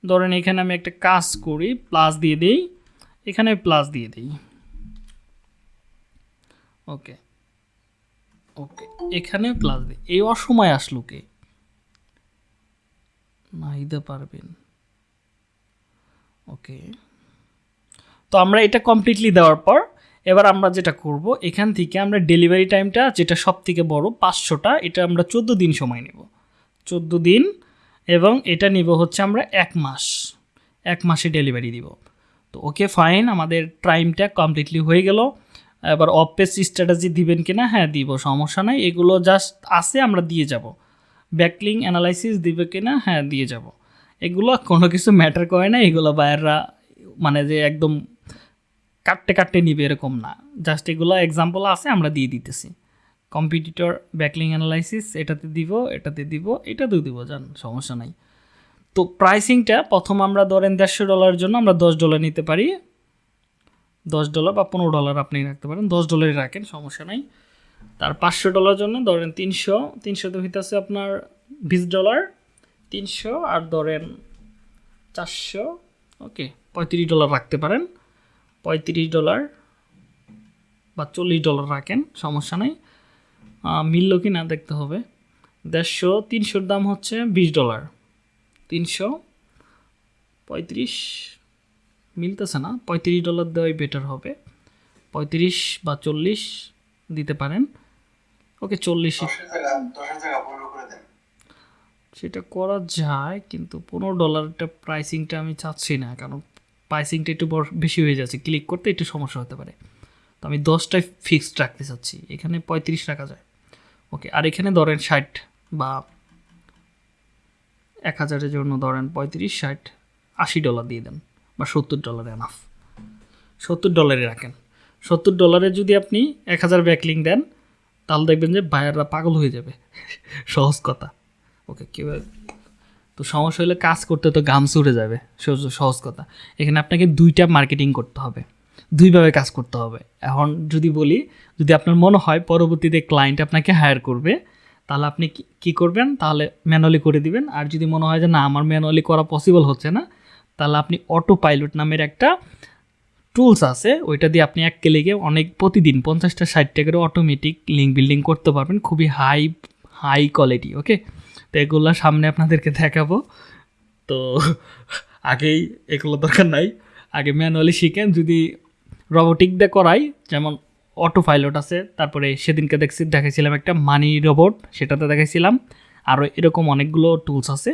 ধরেন এখানে আমি একটা কাজ করি প্লাস দিয়ে দিই। এখানে প্লাস দিয়ে দিই। ওকে। ওকে, এখানে প্লাস দিই এই অসময় আসলো কে? নাহিদা পারবেন। ওকে। তো আমরা এটা কমপ্লিটলি দেওয়ার পর, এবার আমরা যেটা করব, এখান থেকে আমরা ডেলিভারি টাইমটা যেটা সব থেকে বড়, পাঁচশোটা, এটা আমরা চোদ্দ দিন সময় নেব। চোদ্দ দিন, এবং এটা নিব হচ্ছে আমরা এক মাস। এক মাসে ডেলিভারি দিব। তো ওকে ফাইন আমাদের টাইমটা কমপ্লিটলি হয়ে গেল। এবার অফ পেজ স্ট্র্যাটেজি দিবেন কিনা? হ্যাঁ দিব, সমস্যা নাই। এগুলো জাস্ট আছে, আমরা দিয়ে যাব। ব্যাকলিং অ্যানালাইসিস দিবে কিনা? হ্যাঁ দিয়ে যাব। এগুলো কোনো কিছু ম্যাটার করে না। এগুলো বায়াররা মানে যে একদম কাটতে কাটতে নিবে এরকম না। জাস্ট এগুলো এক্সাম্পল আছে, আমরা দিয়ে দিতেছি। কম্পিটিটর ব্যাকলিং অ্যানালাইসিস এটাতে দিব এটাতে দিব, এটাতেও দিব, জান, সমস্যা নাই। তো প্রাইসিংটা প্রথম আমরা ধরেন দেড়শো ডলারের জন্য আমরা দশ ডলার নিতে পারি। দশ ডলার বা পনেরো ডলার আপনি রাখতে পারেন। দশ ডলারই রাখেন, সমস্যা নাই। তার পাঁচশো ডলার জন্য ধরেন তিনশো, তিনশোতে হইতেছে আপনার বিশ ডলার, তিনশো আর ধরেন চারশো, ওকে, পঁয়ত্রিশ ডলার রাখতে পারেন। পঁয়ত্রিশ ডলার বা চল্লিশ ডলার রাখেন, সমস্যা নেই। মিলল কি না দেখতে হবে। দেড়শো, তিনশোর দাম হচ্ছে বিশ ডলার। তিনশো, পঁয়ত্রিশ মিলতেছে না পঁয়ত্রিশ ডলার দেওয়াই বেটার হবে। পঁয়ত্রিশ বা চল্লিশ দিতে পারেন। ওকে চল্লিশ সেটা করা যায় কিন্তু পনেরো ডলারটা প্রাইসিংটা আমি চাচ্ছি না কারণ প্রাইসিংটা একটু বড় বেশি হয়ে যাচ্ছে। ক্লিক করতে একটু সমস্যা হতে পারে। তো আমি দশটায় ফিক্সড রাখতে চাচ্ছি। এখানে পঁয়ত্রিশ রাখা যায়। ওকে আর এখানে ধরেন ষাট বা এক হাজারের জন্য ধরেন পঁয়ত্রিশ ষাট আশি ডলার দিয়ে দেন। বা সত্তর ডলার এনাফ সত্তর ডলারে রাখেন। সত্তর ডলারে যদি আপনি এক হাজার ব্যাকলিং দেন, তাহলে দেখবেন যে বায়াররা পাগল হয়ে যাবে। সহজ কথা। ওকে কেউ তো সমস্যা হলে কাজ করতে তো গাম চড়ে যাবে। সহজ- কথা। এখানে আপনাকে দুইটা মার্কেটিং করতে হবে। দুইভাবে কাজ করতে হবে। এখন যদি বলি, যদি আপনার মনে হয় পরবর্তীতে ক্লায়েন্ট আপনাকে হায়ার করবে, তাহলে আপনি কি করবেন? তাহলে ম্যানুয়ালি করে দিবেন। আর যদি মনে হয় যে না, আমার ম্যানুয়ালি করা পসিবল হচ্ছে না তাহলে আপনি অটো পাইলট নামের একটা টুলস আছে, ওইটা দিয়ে আপনি এক ক্লিকে অনেক, প্রতিদিন পঞ্চাশটা, ষাটটা করে অটোমেটিক লিঙ্ক বিল্ডিং করতে পারবেন। খুবই হাই হাই কোয়ালিটি ওকে তো এগুলো সামনে আপনাদেরকে দেখাবো। তো আগেই এগুলো দরকার নাই। আগে ম্যানুয়ালি শিখেন, যদি রোবোটিক দিয়ে করাই, যেমন অটো পাইলট আছে, তারপরে সেদিনকে দেখছি, দেখাইছিলাম একটা মানি রোবট সেটাতে দেখাইছিলাম। আরও এরকম অনেকগুলো টুলস আছে।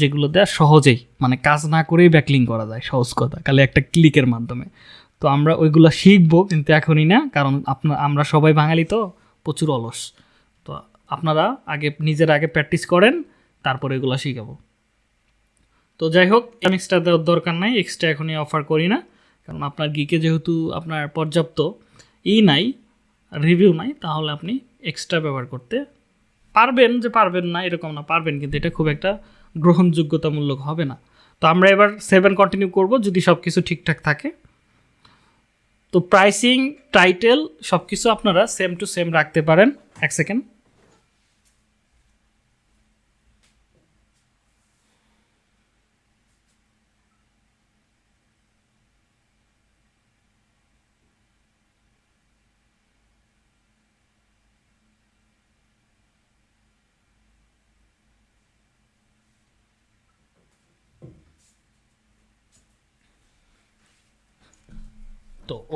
যেগুলো দেওয়া সহজেই মানে কাজ না করেই ব্যাকলিং করা যায়, সহজ কথা, খালি একটা ক্লিকের মাধ্যমে। তো আমরা ওইগুলো শিখব, কিন্তু এখনই না, কারণ আপনার আমরা সবাই বাঙালি তো, প্রচুর অলস। তো আপনারা আগে, নিজের আগে প্র্যাকটিস করেন, তারপরে এগুলো শিখাবো। তো যাই হোক এক্সট্রা দেওয়ার দরকার নাই এক্সট্রা এখনই অফার করি না, কারণ আপনার গিকে যেহেতু আপনার পর্যাপ্ত ই নাই রিভিউ নাই, তাহলে আপনি এক্সট্রা ব্যবহার করতে পারবেন যে পারবেন না, এরকম না, পারবেন, কিন্তু এটা খুব একটা গ্রহণযোগ্যতামূলক হবে না। তো আমরা এবার সেভেন কন্টিনিউ করব যদি সব কিছু ঠিকঠাক থাকে। তো প্রাইসিং টাইটেল সব কিছু আপনারা সেম টু সেম রাখতে পারেন। এক সেকেন্ড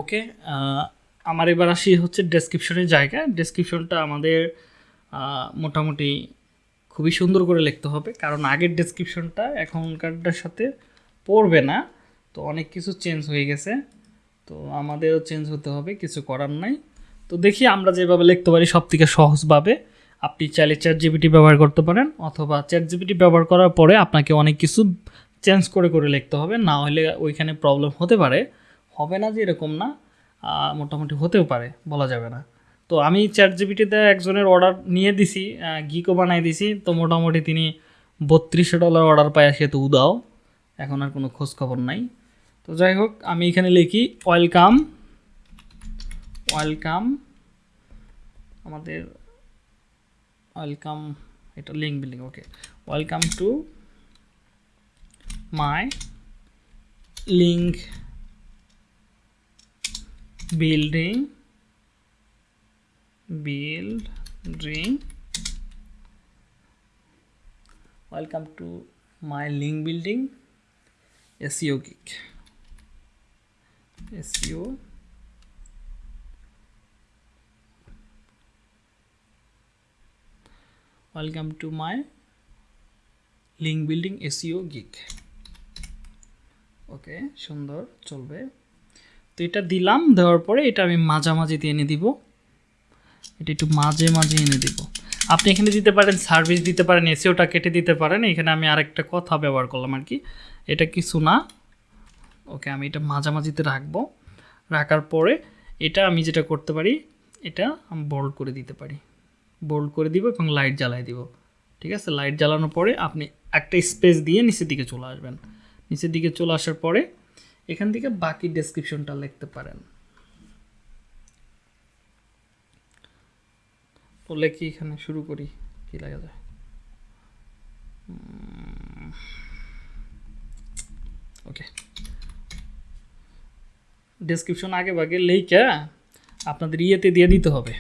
ওকে আমার এবার আসি হচ্ছে ডেসক্রিপশনের জায়গা ডেসক্রিপশনটা আমাদের মোটামুটি খুবই সুন্দর করে লিখতে হবে, কারণ আগের ডেসক্রিপশনটা এখনকারটার সাথে পড়বে না, তো অনেক কিছু চেঞ্জ হয়ে গেছে। তো আমাদেরও চেঞ্জ হতে হবে, কিছু করার নাই। তো দেখি আমরা যেভাবে লিখতে পারি সব থেকে সহজভাবে। আপনি চাইলে চ্যাট জিপিটি ব্যবহার করতে পারেন, অথবা চ্যাট জিপিটি ব্যবহার করার পরে আপনাকে অনেক কিছু চেঞ্জ করে করে লিখতে হবে, না হলে ওইখানে প্রবলেম হতে পারে। হবে না যে এরকম না মোটামুটি হতেও পারে, বলা যাবে না। তো আমি চ্যাট জিপিটিতে একজনের অর্ডার নিয়ে দিছি গিকও বানাই দিছি, তো মোটামুটি তিনি বত্রিশশো ডলার অর্ডার পায়, সে তো উদাও। এখন আর কোনো খোঁজ খবর নাই। তো যাই হোক, আমি এখানে লিখি ওয়েলকাম ওয়েলকাম আমাদের ওয়েলকাম এটা link building okay welcome to my link building building welcome to my link building seo geek seo welcome to my link building seo geek okay সুন্দর চলবে তো এটা দিলাম, দেওয়ার পরে এটা আমি মাঝামাঝিতে এনে দিব। এটা একটু মাঝে মাঝে এনে দিব। আপনি এখানে দিতে পারেন সার্ভিস দিতে পারেন এসিওটা কেটে দিতে পারেন। এখানে আমি আরেকটা কথা ব্যবহার করলাম আর কি। এটা কিছু না। ওকে, আমি এটা মাঝামাঝিতে রাখব। রাখার পরে এটা আমি যেটা করতে পারি, এটা আমি বোল্ড করে দিতে পারি। বোল্ড করে দিব এবং লাইট জ্বালাই দিব। ঠিক আছে? লাইট জ্বালানোর পরে আপনি একটা স্পেস দিয়ে নিচের দিকে চলে আসবেন। নিচের দিকে চলে আসার পরে এখান থেকে বাকি ডেসক্রিপশনটা লিখতে পারেন। বললে কি এখানে, শুরু করি, কি লাগা যায়? ওকে ডেসক্রিপশন আগে ভাগে লেখা আপনাদের ইয়েতে দিয়ে দিতে হবে।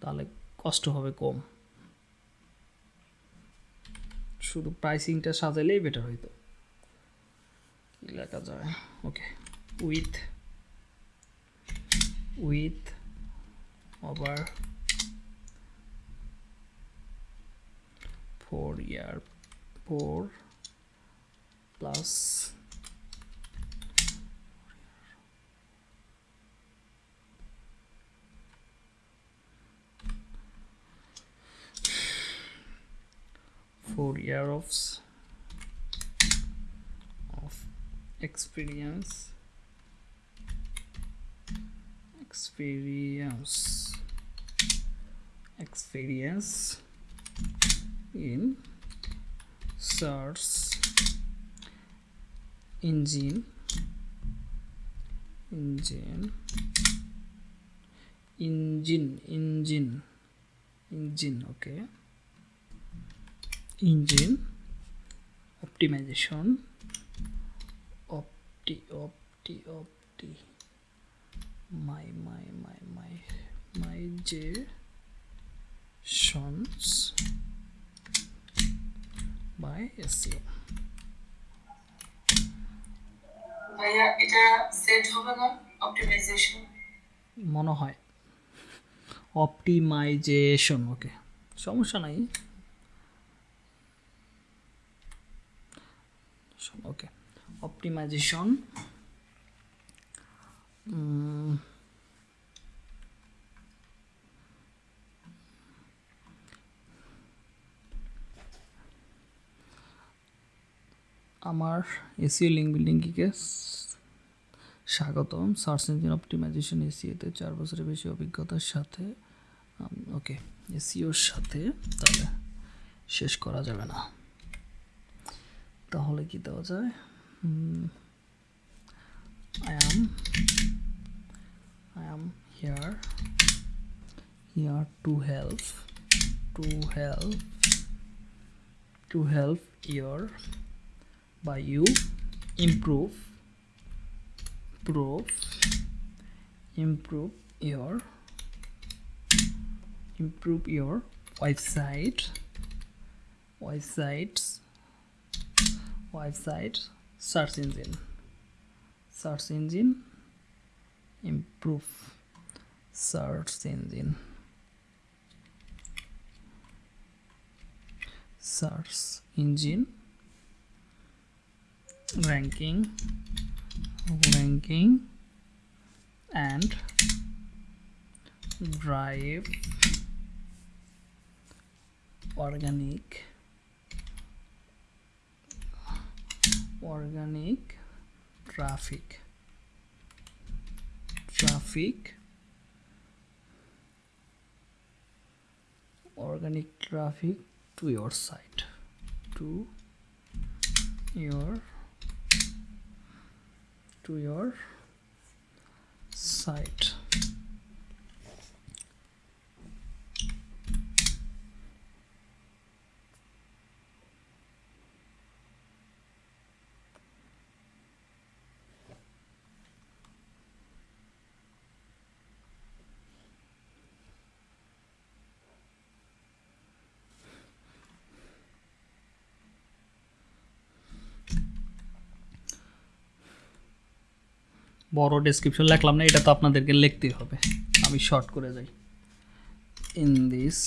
তাহলে কষ্ট হবে কম। শুধু প্রাইসিংটা সাজাইলেই বেটার হইতো লেখা যায় okay with with over four year four plus four year experience. Experience. Experience in search engine. Engine. Engine. Engine. Engine. Okay. Engine optimization opti opti opti. My my my my my j shons by SEO ভাইয়া এটা set হবে না? Optimisation মনে হয়। Optimisation okay সমস্যা নাই। Okay optimization আমার SEO link building গিকে স্বাগতম। সার্চ ইঞ্জিন অপটিমাইজেশন এসিওতে চার বছরের বেশি অভিজ্ঞতার সাথে ওকে, এসিওর সাথে, তাহলে শেষ করা যাবে না। তাহলে কি দেওয়া যায়? Hmm. I am. I am here. Here to help. To help. To help your by you improve improve improve your improve your website. Websites. Side search engine. Search engine. Improve search engine. Search engine. Ranking. Ranking. And drive. Organic. Organic traffic. Traffic. Organic traffic to your site. To your to your site বড় description লিখলাম না, এটা তো আপনাদেরকে লিখতেই হবে। আমি short করে যাই। In this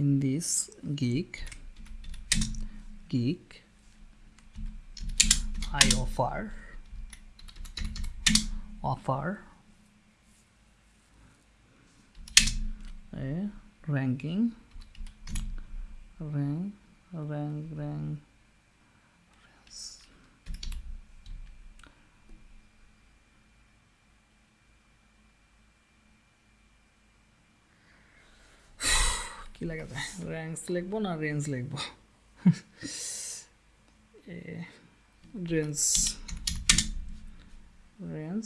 in this geek geek I offer offer ranking, rank rank rank কি লেখা যায় র্যাঙ্কস লিখব না রেঞ্জ লিখব? A range range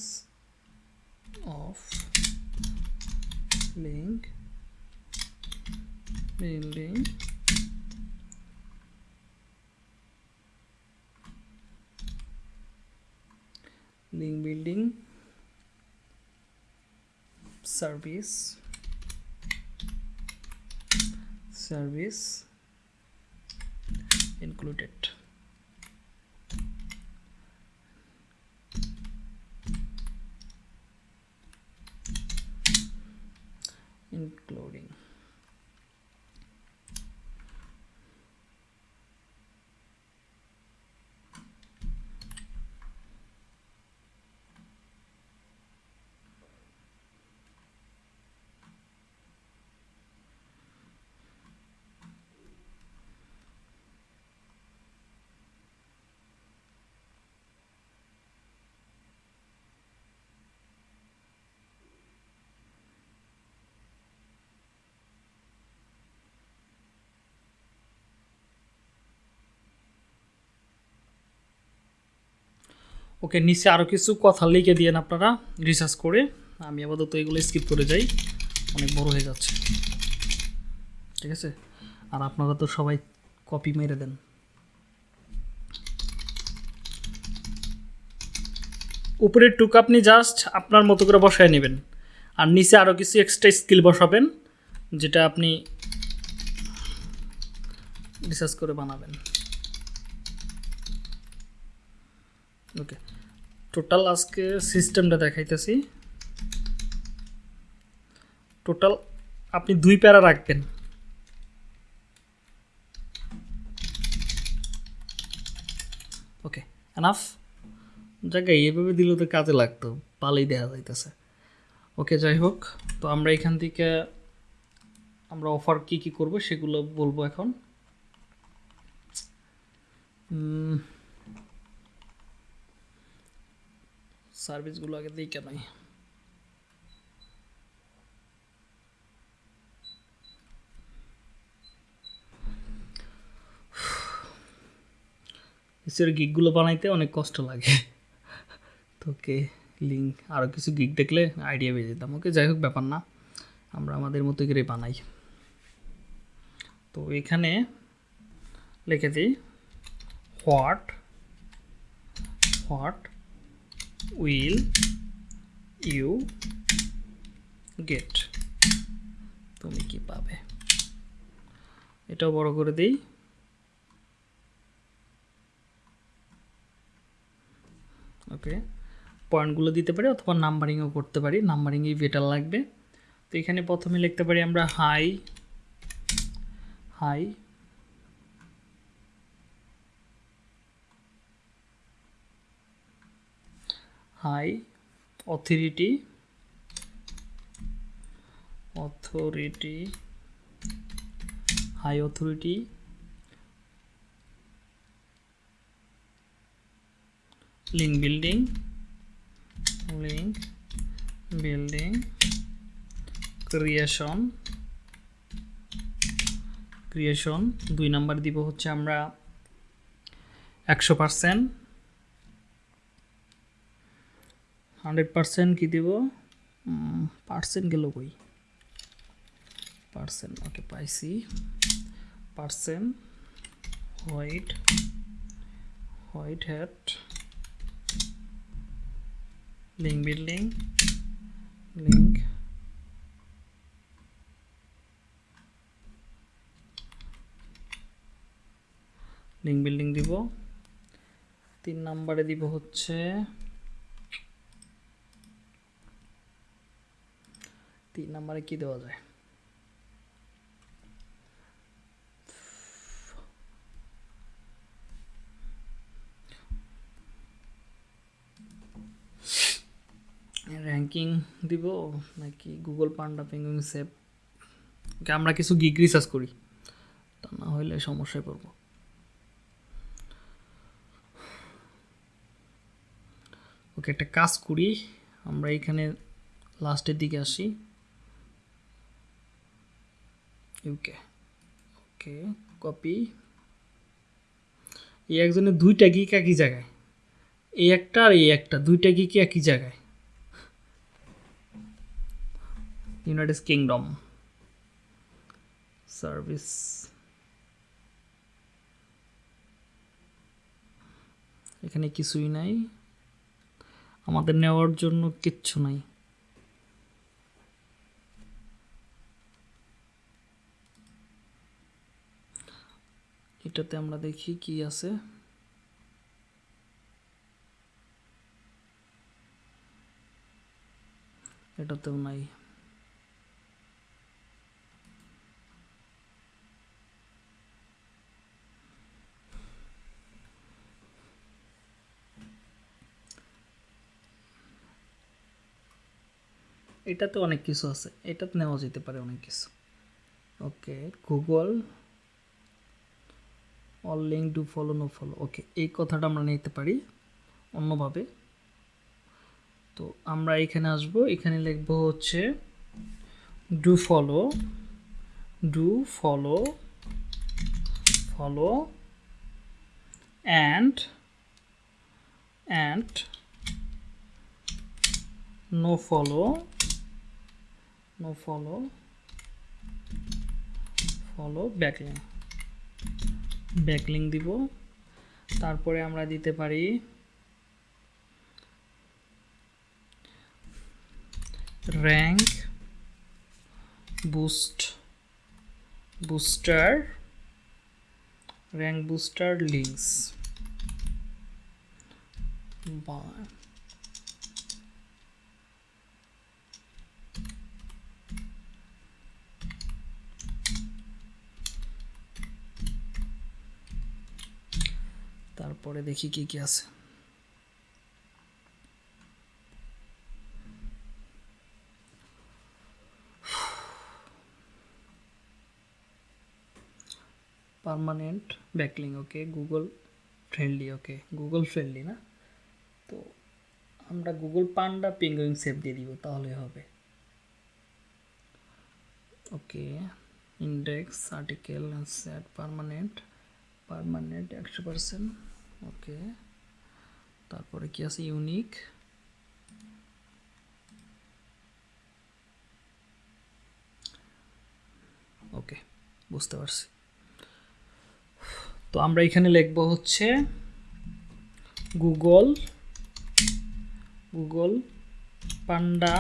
of link building link building, service service included. Including ওকে, নিচে আরও কিছু কথা লিখে দিয়েন আপনারা রিসার্চ করে। আমি আপাতত এগুলো স্কিপ করে যাই। অনেক বড় হয়ে যাচ্ছে। ঠিক আছে? আর আপনারা তো সবাই কপি মেরে দেন। উপরের টুক আপনি জাস্ট আপনার মতো করে বসায় নেবেন। আর নিচে আরও কিছু এক্সট্রা স্কিল বসাবেন, যেটা আপনি রিসার্চ করে বানাবেন। ওকে টোটাল আজকে সিস্টেমটা দেখাইতেছি। টোটাল আপনি দুই প্যারা রাখবেন। ওকে এনাফ জায়গায় এভাবে দিলেও তো কাজে লাগতো, পালেই দেওয়া যাইতেছে। ওকে যাই হোক, তো আমরা এখান থেকে আমরা অফার কি কি করব সেগুলো বলব এখন। সার্ভিসগুলো আগে দিই কেন এসের গিকগুলো বানাইতে অনেক কষ্ট লাগে। তো ওকে লিঙ্ক আরও কিছু গিক দেখলে আইডিয়া পেয়ে যেতাম। ওকে, যাই হোক, ব্যাপার না। আমরা আমাদের মতো করে বানাই। তো এখানে লিখে দিই what what will you get তুমি কি পাবে? এটাও বড় করে দিই। ওকে পয়েন্টগুলো দিতে পারি অথবা নাম্বারিংও করতে পারি। নাম্বারিংই বেটার লাগবে। তো এখানে প্রথমে লিখতে পারি আমরা high high high authority authority high authority link building link building creation creation দুই নাম্বার দিব হচ্ছে আমরা একশো পার্সেন্ট হান্ড্রেড পার্সেন্ট কী দিব? পার্সেন্ট গেল কই? পার্সেন্ট, ওকে, পাইছি। Percent, white white hat, link building link link. Building দিব। তিন নাম্বারে দিব হচ্ছে তিন নাম্বারে কি দেওয়া যায়? র্যাঙ্কিং দিব নাকি Google Panda Penguin save okay, আমরা কিছু গিগ রিসার্চ করি। তা না হলে সমস্যায় পড়ব। ওকে, একটা কাজ করি। আমরা এখানে লাস্টের দিকে আসি। ইউকে ওকে কপি এই একজনের দুইটা গিক একই জায়গায়। এই একটা আর এই একটা, দুইটা গিক একই জায়গায়। ইউনাইটেড কিংডম সার্ভিস এখানে কিছুই নাই। আমাদের নেওয়ার জন্য কিচ্ছু নাই। এটাতে আমরা দেখি কি আছে। এটাতেও নাই। এটাতে অনেক কিছু আছে। এটাতে নেওয়া যেতে পারে অনেক কিছু। Okay, Google. All link do follow no follow okay এই কথাটা আমরা নিতে পারি অন্যভাবে। তো আমরা এখানে আসব, এখানে লিখব হচ্ছে do follow do follow follow and and no follow no follow follow backlink backlink দিব। তারপরে আমরা দিতে পারি rank boost booster rank booster links বা তারপরে দেখি কি কি আছে। Permanent backlink okay Google friendly okay Google friendly না? তো আমরা গুগল পান্ডা পেঙ্গুইন সেভ দিয়ে দিব, তাহলে হবে। Okay index article set permanent permanent একশো পার্সেন্ট ওকে, তারপরে কি আছে? ইউনিক। ওকে, বুঝতে পারছি। তো আমরা এখানে লিখব হচ্ছে Google Google Panda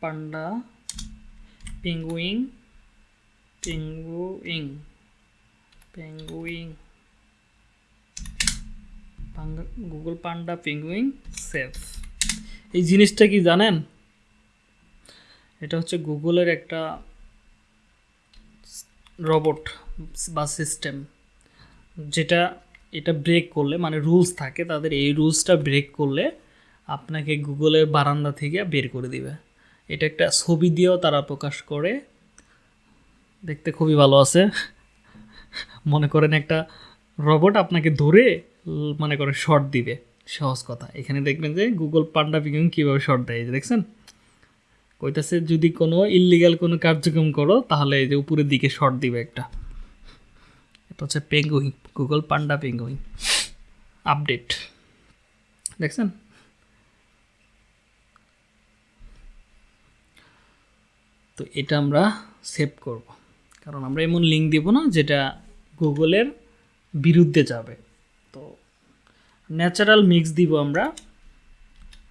Panda Penguin Penguin Penguin Google Panda Penguin safe এই জিনিসটা কি জানেন? এটা হচ্ছে গুগলের একটা রোবট বা সিস্টেম যেটা, এটা ব্রেক করলে মানে রুলস থাকে, তাদের এই রুলসটা ব্রেক করলে আপনাকে গুগলের বারান্দা থেকে বের করে দিবে। এটা একটা ছবি দিয়েও তারা প্রকাশ করে। দেখতে খুবই ভালো আছে। মনে করেন একটা রবট আপনাকে ধরে মনে করেন শর্ট দিবে। সহজ কথা। এখানে দেখবেন যে গুগল পান্ডা পিকিং কীভাবে শর্ট দেয় দেখছেন? কইতাছে যদি কোনো ইললিগাল কোনো কার্যক্রম করো, তাহলে এই যে উপরের দিকে শর্ট দিবে একটা। এটা হচ্ছে Penguin Google Panda Penguin update দেখছেন? তো এটা আমরা সেভ করব। কারণ আমরা এমন লিঙ্ক দিব না, যেটা গুগলের বিরুদ্ধে যাবে। ন্যাচারাল মিক্স দিব আমরা।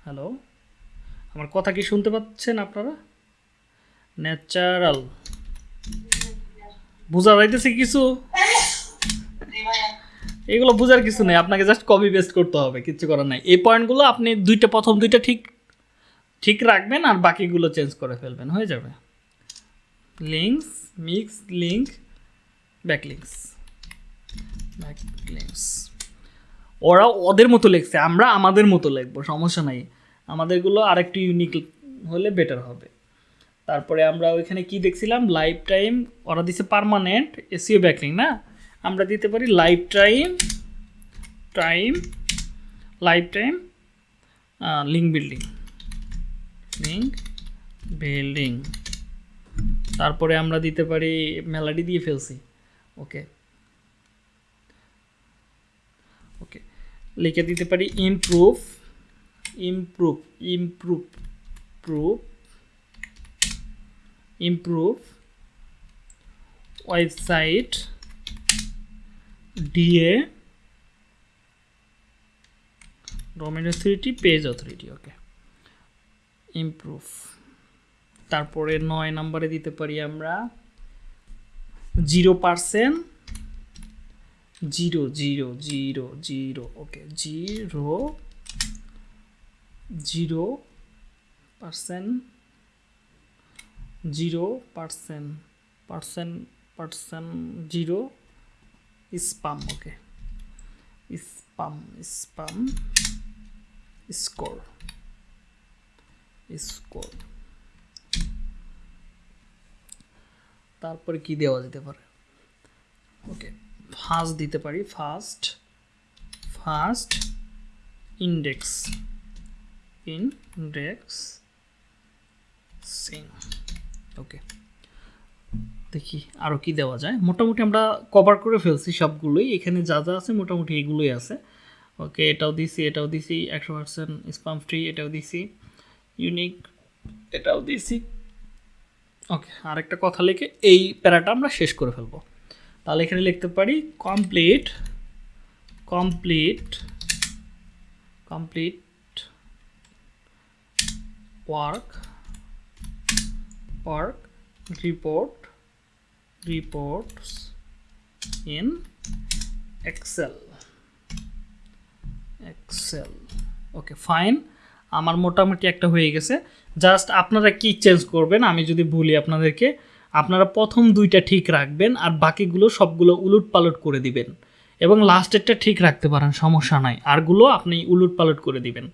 হ্যালো, আমার কথা কি শুনতে পাচ্ছেন আপনারা? ন্যাচারাল। বোঝা যাইতেছে কিছু? এগুলো বোঝার কিছু নেই, আপনাকে জাস্ট কপি পেস্ট করতে হবে কিছু করার নাই। এই পয়েন্টগুলো আপনি দুইটা, প্রথম দুইটা ঠিক ঠিক রাখবেন আর বাকিগুলো চেঞ্জ করে ফেলবেন, হয়ে যাবে। Links mix link backlinks backlinks ওরা ওদের মতো লেখছে, আমরা আমাদের মতো লিখব, সমস্যা নাই। আমাদেরগুলো আরেকটু ইউনিক হলে বেটার হবে। তারপরে আমরা ওইখানে কি দেখছিলাম? লাইফ টাইম ওরা দিছে পারমানেন্ট এসিও ব্যাকলিং না? আমরা দিতে পারি lifetime time lifetime link building link building তারপরে আমরা দিতে পারি, মেলাডি দিয়ে ফেলছি। ওকে ওকে লিখে দিতে পারি improve improve improve prove improve website DA domain authority page authority okay improve তারপরে নয় নম্বরে দিতে পারি আমরা zero percent zero zero zero zero, okay, zero zero percent zero percent percent percent, zero spam, okay, spam spam, score score. তারপরে কি দেওয়া যেতে পারে? ওকে ফার্স্ট দিতে পারি, first first index index indexing. Okay আরও কি দেওয়া যায়। মোটামুটি আমরা কভার করে ফেলছি সবগুলোই। এখানে যা যা আছে মোটামুটি এগুলোই আছে। ওকে, এটাও দিছি এটাও দিছি, একশো পার্সেন্ট স্পাম ফ্রি, এটাও দিছি। ইউনিক, এটাও দিছি। ওকে, আরেকটা কথা লিখে এই প্যারাটা আমরা শেষ করে ফেলব। তাহলে এখানে লিখতে পারি complete complete complete work work report reports in excel. Excel. ওকে ফাইন আমার মোটামুটি একটা হয়ে গেছে। জাস্ট আপনারা কি চেঞ্জ করবেন, আমি যদি বলি আপনাদেরকে আপনারা প্রথম দুইটা ঠিক রাখবেন আর বাকিগুলো সবগুলো উলট পালট করে দিবেন। এবং লাস্টেরটা ঠিক রাখতে পারেন, সমস্যা নাই। আরগুলো আপনি উলট পালট করে দিবেন।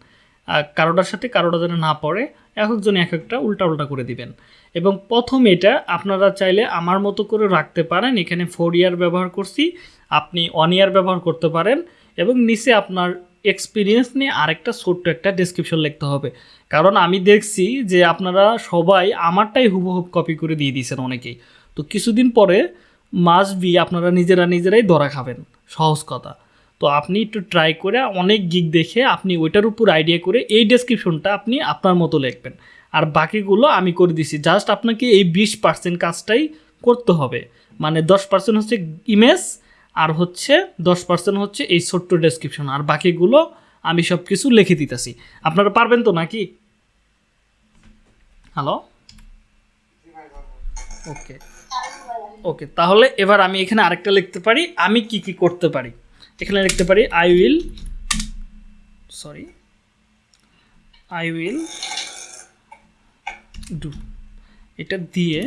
কারোটার সাথে কারোটা যেন না পড়ে এক একজন এক একটা উল্টা উল্টা করে দিবেন। এবং প্রথম এটা আপনারা চাইলে আমার মতো করে রাখতে পারেন। এখানে ফোর ইয়ার ব্যবহার করছি, আপনি ওয়ান ইয়ার ব্যবহার করতে পারেন। এবং নিচে আপনার এক্সপিরিয়েন্স নিয়ে আরেকটা ছোট্ট একটা ডেসক্রিপশন লিখতে হবে। কারণ আমি দেখছি যে আপনারা সবাই আমারটাই হুবহুব কপি করে দিয়ে দিয়েছেন অনেকেই। তো কিছুদিন পরে মাস বি আপনারা নিজেরা নিজেরাই ধরা খাবেন। সহজ কথা। তো আপনি একটু ট্রাই করে অনেক গিক দেখে আপনি ওইটার উপর আইডিয়া করে এই ডেসক্রিপশনটা আপনি আপনার মতো লিখবেন। আর বাকিগুলো আমি করে দিছি। জাস্ট আপনাকে এই বিশ পার্সেন্ট কাজটাই করতে হবে। মানে দশ পার্সেন্ট হচ্ছে ইমেজ আর হচ্ছে দশ পার্সেন্ট হচ্ছে এই ছোট্ট ডেসক্রিপশন আর বাকিগুলো আমি সব কিছু লিখে দিতেছি। আপনারা পারবেন তো নাকি? হ্যালো ওকে ওকে তাহলে এবার আমি এখানে আরেকটা লিখতে পারি। আমি কি কি করতে পারি? এখানে লিখতে পারি I will sorry I will do এটা দিয়ে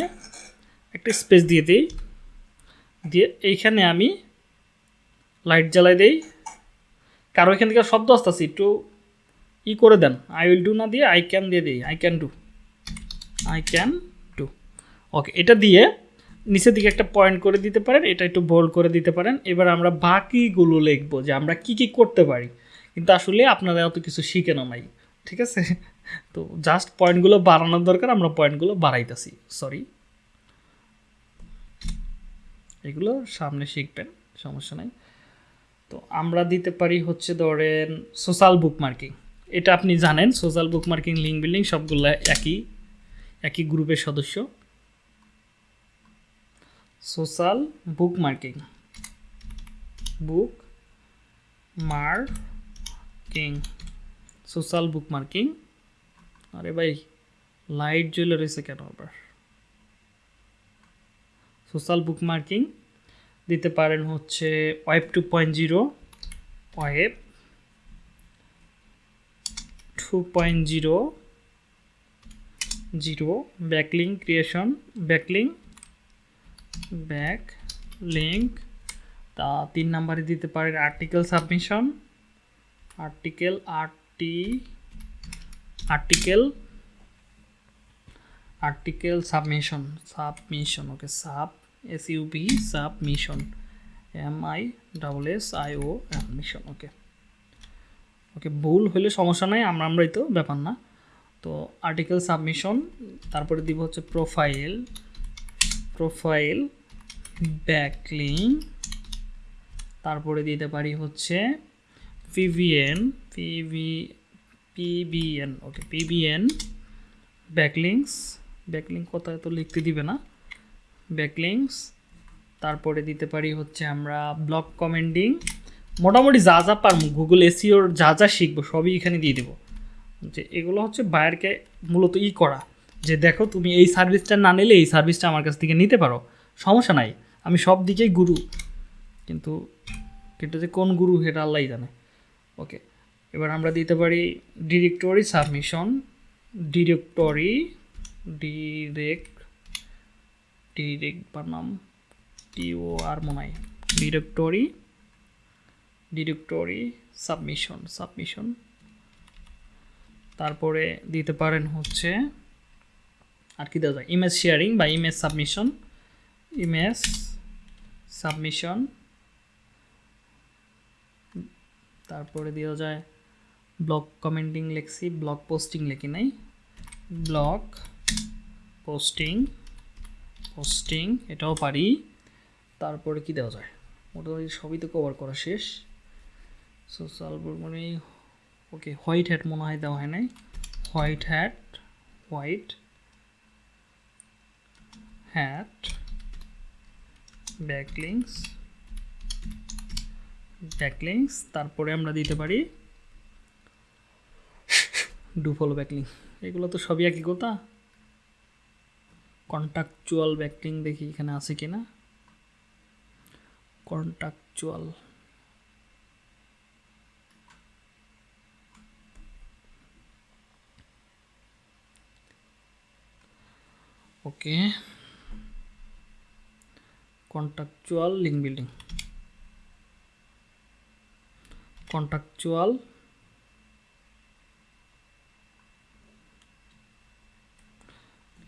একটা স্পেস দিয়ে দিই। দিয়ে এইখানে আমি লাইট জ্বালাই দেই। কারও এখান থেকে শব্দ আসতেছে, একটু ই করে দেন। আই উইল ডু না দিয়ে আই ক্যান দিয়ে দিই। I can do I can do okay এটা দিয়ে নিচের দিকে একটা পয়েন্ট করে দিতে পারেন, এটা একটু বোল্ড করে দিতে পারেন। এবার আমরা বাকিগুলো লিখব যে আমরা কি কি করতে পারি। কিন্তু আসলে আপনারা অত কিছু শিখে না নাই ঠিক আছে? তো জাস্ট পয়েন্টগুলো বাড়ানোর দরকার, আমরা পয়েন্টগুলো বাড়াইতেছি। সরি এগুলো সামনে শিখবেন, সমস্যা নাই। তো আমরা দিতে পারি হচ্ছে ধরেন সোশ্যাল বুক মার্কিং এটা আপনি জানেন social bookmarking link building সবগুলো একই একই গ্রুপের সদস্য। Social bookmarking bookmarking social bookmarking আরে ভাই লাইট জ্বলে রয়েছে কেন আবার? সোশ্যাল বুক মার্কিং দিতে পারেন হচ্ছে web two point zero, web two point zero zero backlink creation backlink back link তা তিন নাম্বারে দিতে পারেন article submission, article RT, article article submission submission, okay, sub S B submission M I double S I O mission okay okay ভুল হলে সমস্যা নাই, আমরা আমরাই তো, ব্যাপার না। তো আর্টিকেল সাবমিশন তারপরে দিব হচ্ছে প্রোফাইল প্রোফাইল ব্যাকলিং তারপরে দিতে পারি হচ্ছে PVN PV PBN okay PBN backlinks backlink কোথায় তো লিখতে দিবে না। ব্যাকলিংস তারপরে দিতে পারি হচ্ছে আমরা ব্লক কমেন্ডিং মোটামুটি যা যা পারব গুগল এসিওর যা যা শিখব, সবই এখানে দিয়ে দেবো। যে এগুলো হচ্ছে বায়ারকে মূলত ই করা। যে দেখো তুমি এই সার্ভিসটা না নিলে এই সার্ভিসটা আমার কাছ থেকে নিতে পারো, সমস্যা নাই। আমি সব দিকেই গুরু। কিন্তু কিন্তু যে কোন গুরু সেটা আল্লাহ জানে। ওকে এবার আমরা দিতে পারি directory submission directory direct direct বানাম টিও আর মনে ডিরেক্টরি ডিরেক্টরি সাবমিশন সাবমিশন তারপরে দিতে পারেন হচ্ছে, আর কি দেওয়া যায়? ইমেজ শেয়ারিং বা ইমেজ সাবমিশন ইমেজ সাবমিশন তারপরে দেওয়া যায় ব্লগ কমেন্টিং লেখছি ব্লগ পোস্টিং লেখি নাই। ব্লগ পোস্টিং পোস্টিং এটাও পারি। তারপরে কি দেওয়া যায়? মোটামুটি সবই তো কভার করা শেষ। সো সোশ্যাল মানে ওকে হোয়াইট হ্যাট মনে হয় দেওয়া হয় নাই। White hat white hat backlinks backlinks তারপরে আমরা দিতে পারি ডু ফলো ব্যাকলিং এগুলো তো সবই একই কথা। কন্ট্রাকচুয়াল ব্যাকলিং দেখি এখানে আছে কি না contractual okay. Contractual link building contractual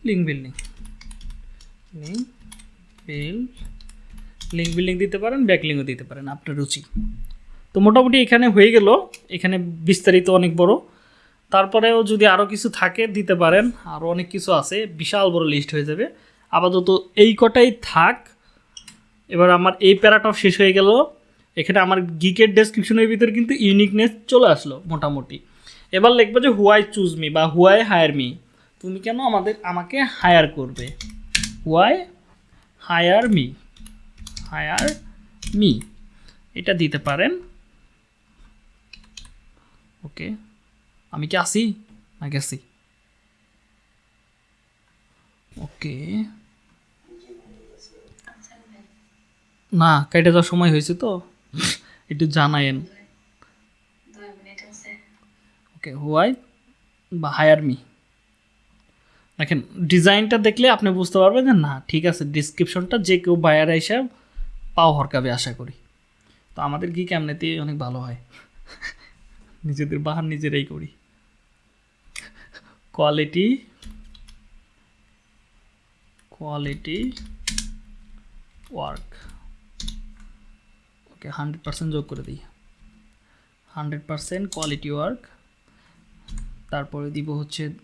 link building link bill link building দিতে পারেন ব্যাকলিংও দিতে পারেন, আপনার রুচি। তো মোটামুটি এখানে হয়ে গেল, এখানে বিস্তারিত অনেক বড়। তারপরেও যদি আরও কিছু থাকে, দিতে পারেন আরও অনেক কিছু আছে, বিশাল বড় লিস্ট হয়ে যাবে। আপাতত এই কটাই থাক। এবার আমার এই প্যারাটাও শেষ হয়ে গেল। এখানে আমার গিকের ডেসক্রিপশনের ভিতরে কিন্তু ইউনিকনেস চলে আসলো, মোটামুটি। এবার লিখব যে হুয়াই চুজ মি বা হুয়াই হায়ার মি তুমি কেন আমাদের, আমাকে হায়ার করবে? Why hire me hire me এটা দিতে পারেন। ওকে আমি কি আসি? না গেছি ওকে না কেটে যাওয়ার সময় হয়েছে তো। একটু জানায়েন। ওকে হোয়াই বা হায়ার মি দেখেন, ডিজাইনটা দেখলে আপনি বুঝতে পারবেন যে না, ঠিক আছে ডিসক্রিপশনটা যে কেউ বায়ার এসে পাও হরকাবে আশা করি। তো আমাদের কি কেমনেতে অনেক ভালো হয়। নিজেদের বাহার নিজেরাই করি। Quality quality work okay hundred percent যোগ করে দিই। হান্ড্রেড পার্সেন্ট কোয়ালিটি ওয়ার্ক তারপরে দিব হচ্ছে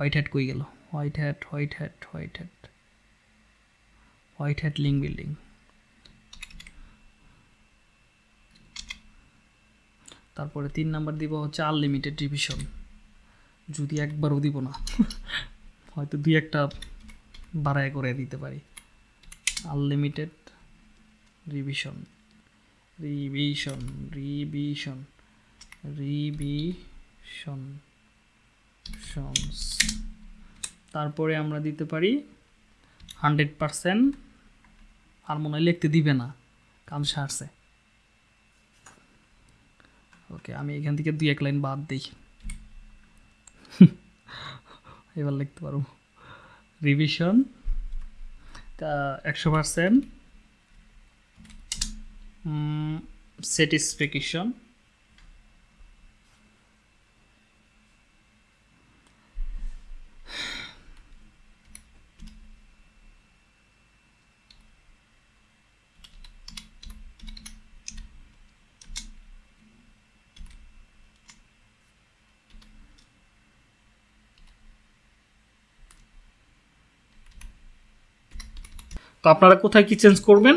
হোয়াইট হ্যাট কই গেল? White hat white hat white hat white hat link building তারপরে তিন নাম্বার দিব হচ্ছে আনলিমিটেড ডিভিশন যদি একবারও দিব না, হয়তো দুই একটা বাড়ায় করে দিতে পারি। Unlimited revision revision revision revisions তারপরে আমরা দিতে পারি হান্ড্রেড পারসেন্ট আর মনে হয় লিখতে দিবে না কাম সারছে ওকে আমি এখান থেকে দুই এক লাইন বাদ দিই। এবার লিখতে পারব। রিভিশন একশো পারসেন্ট স্যাটিসফ্যাকশন তো আপনারা কোথায় কি চেঞ্জ করবেন?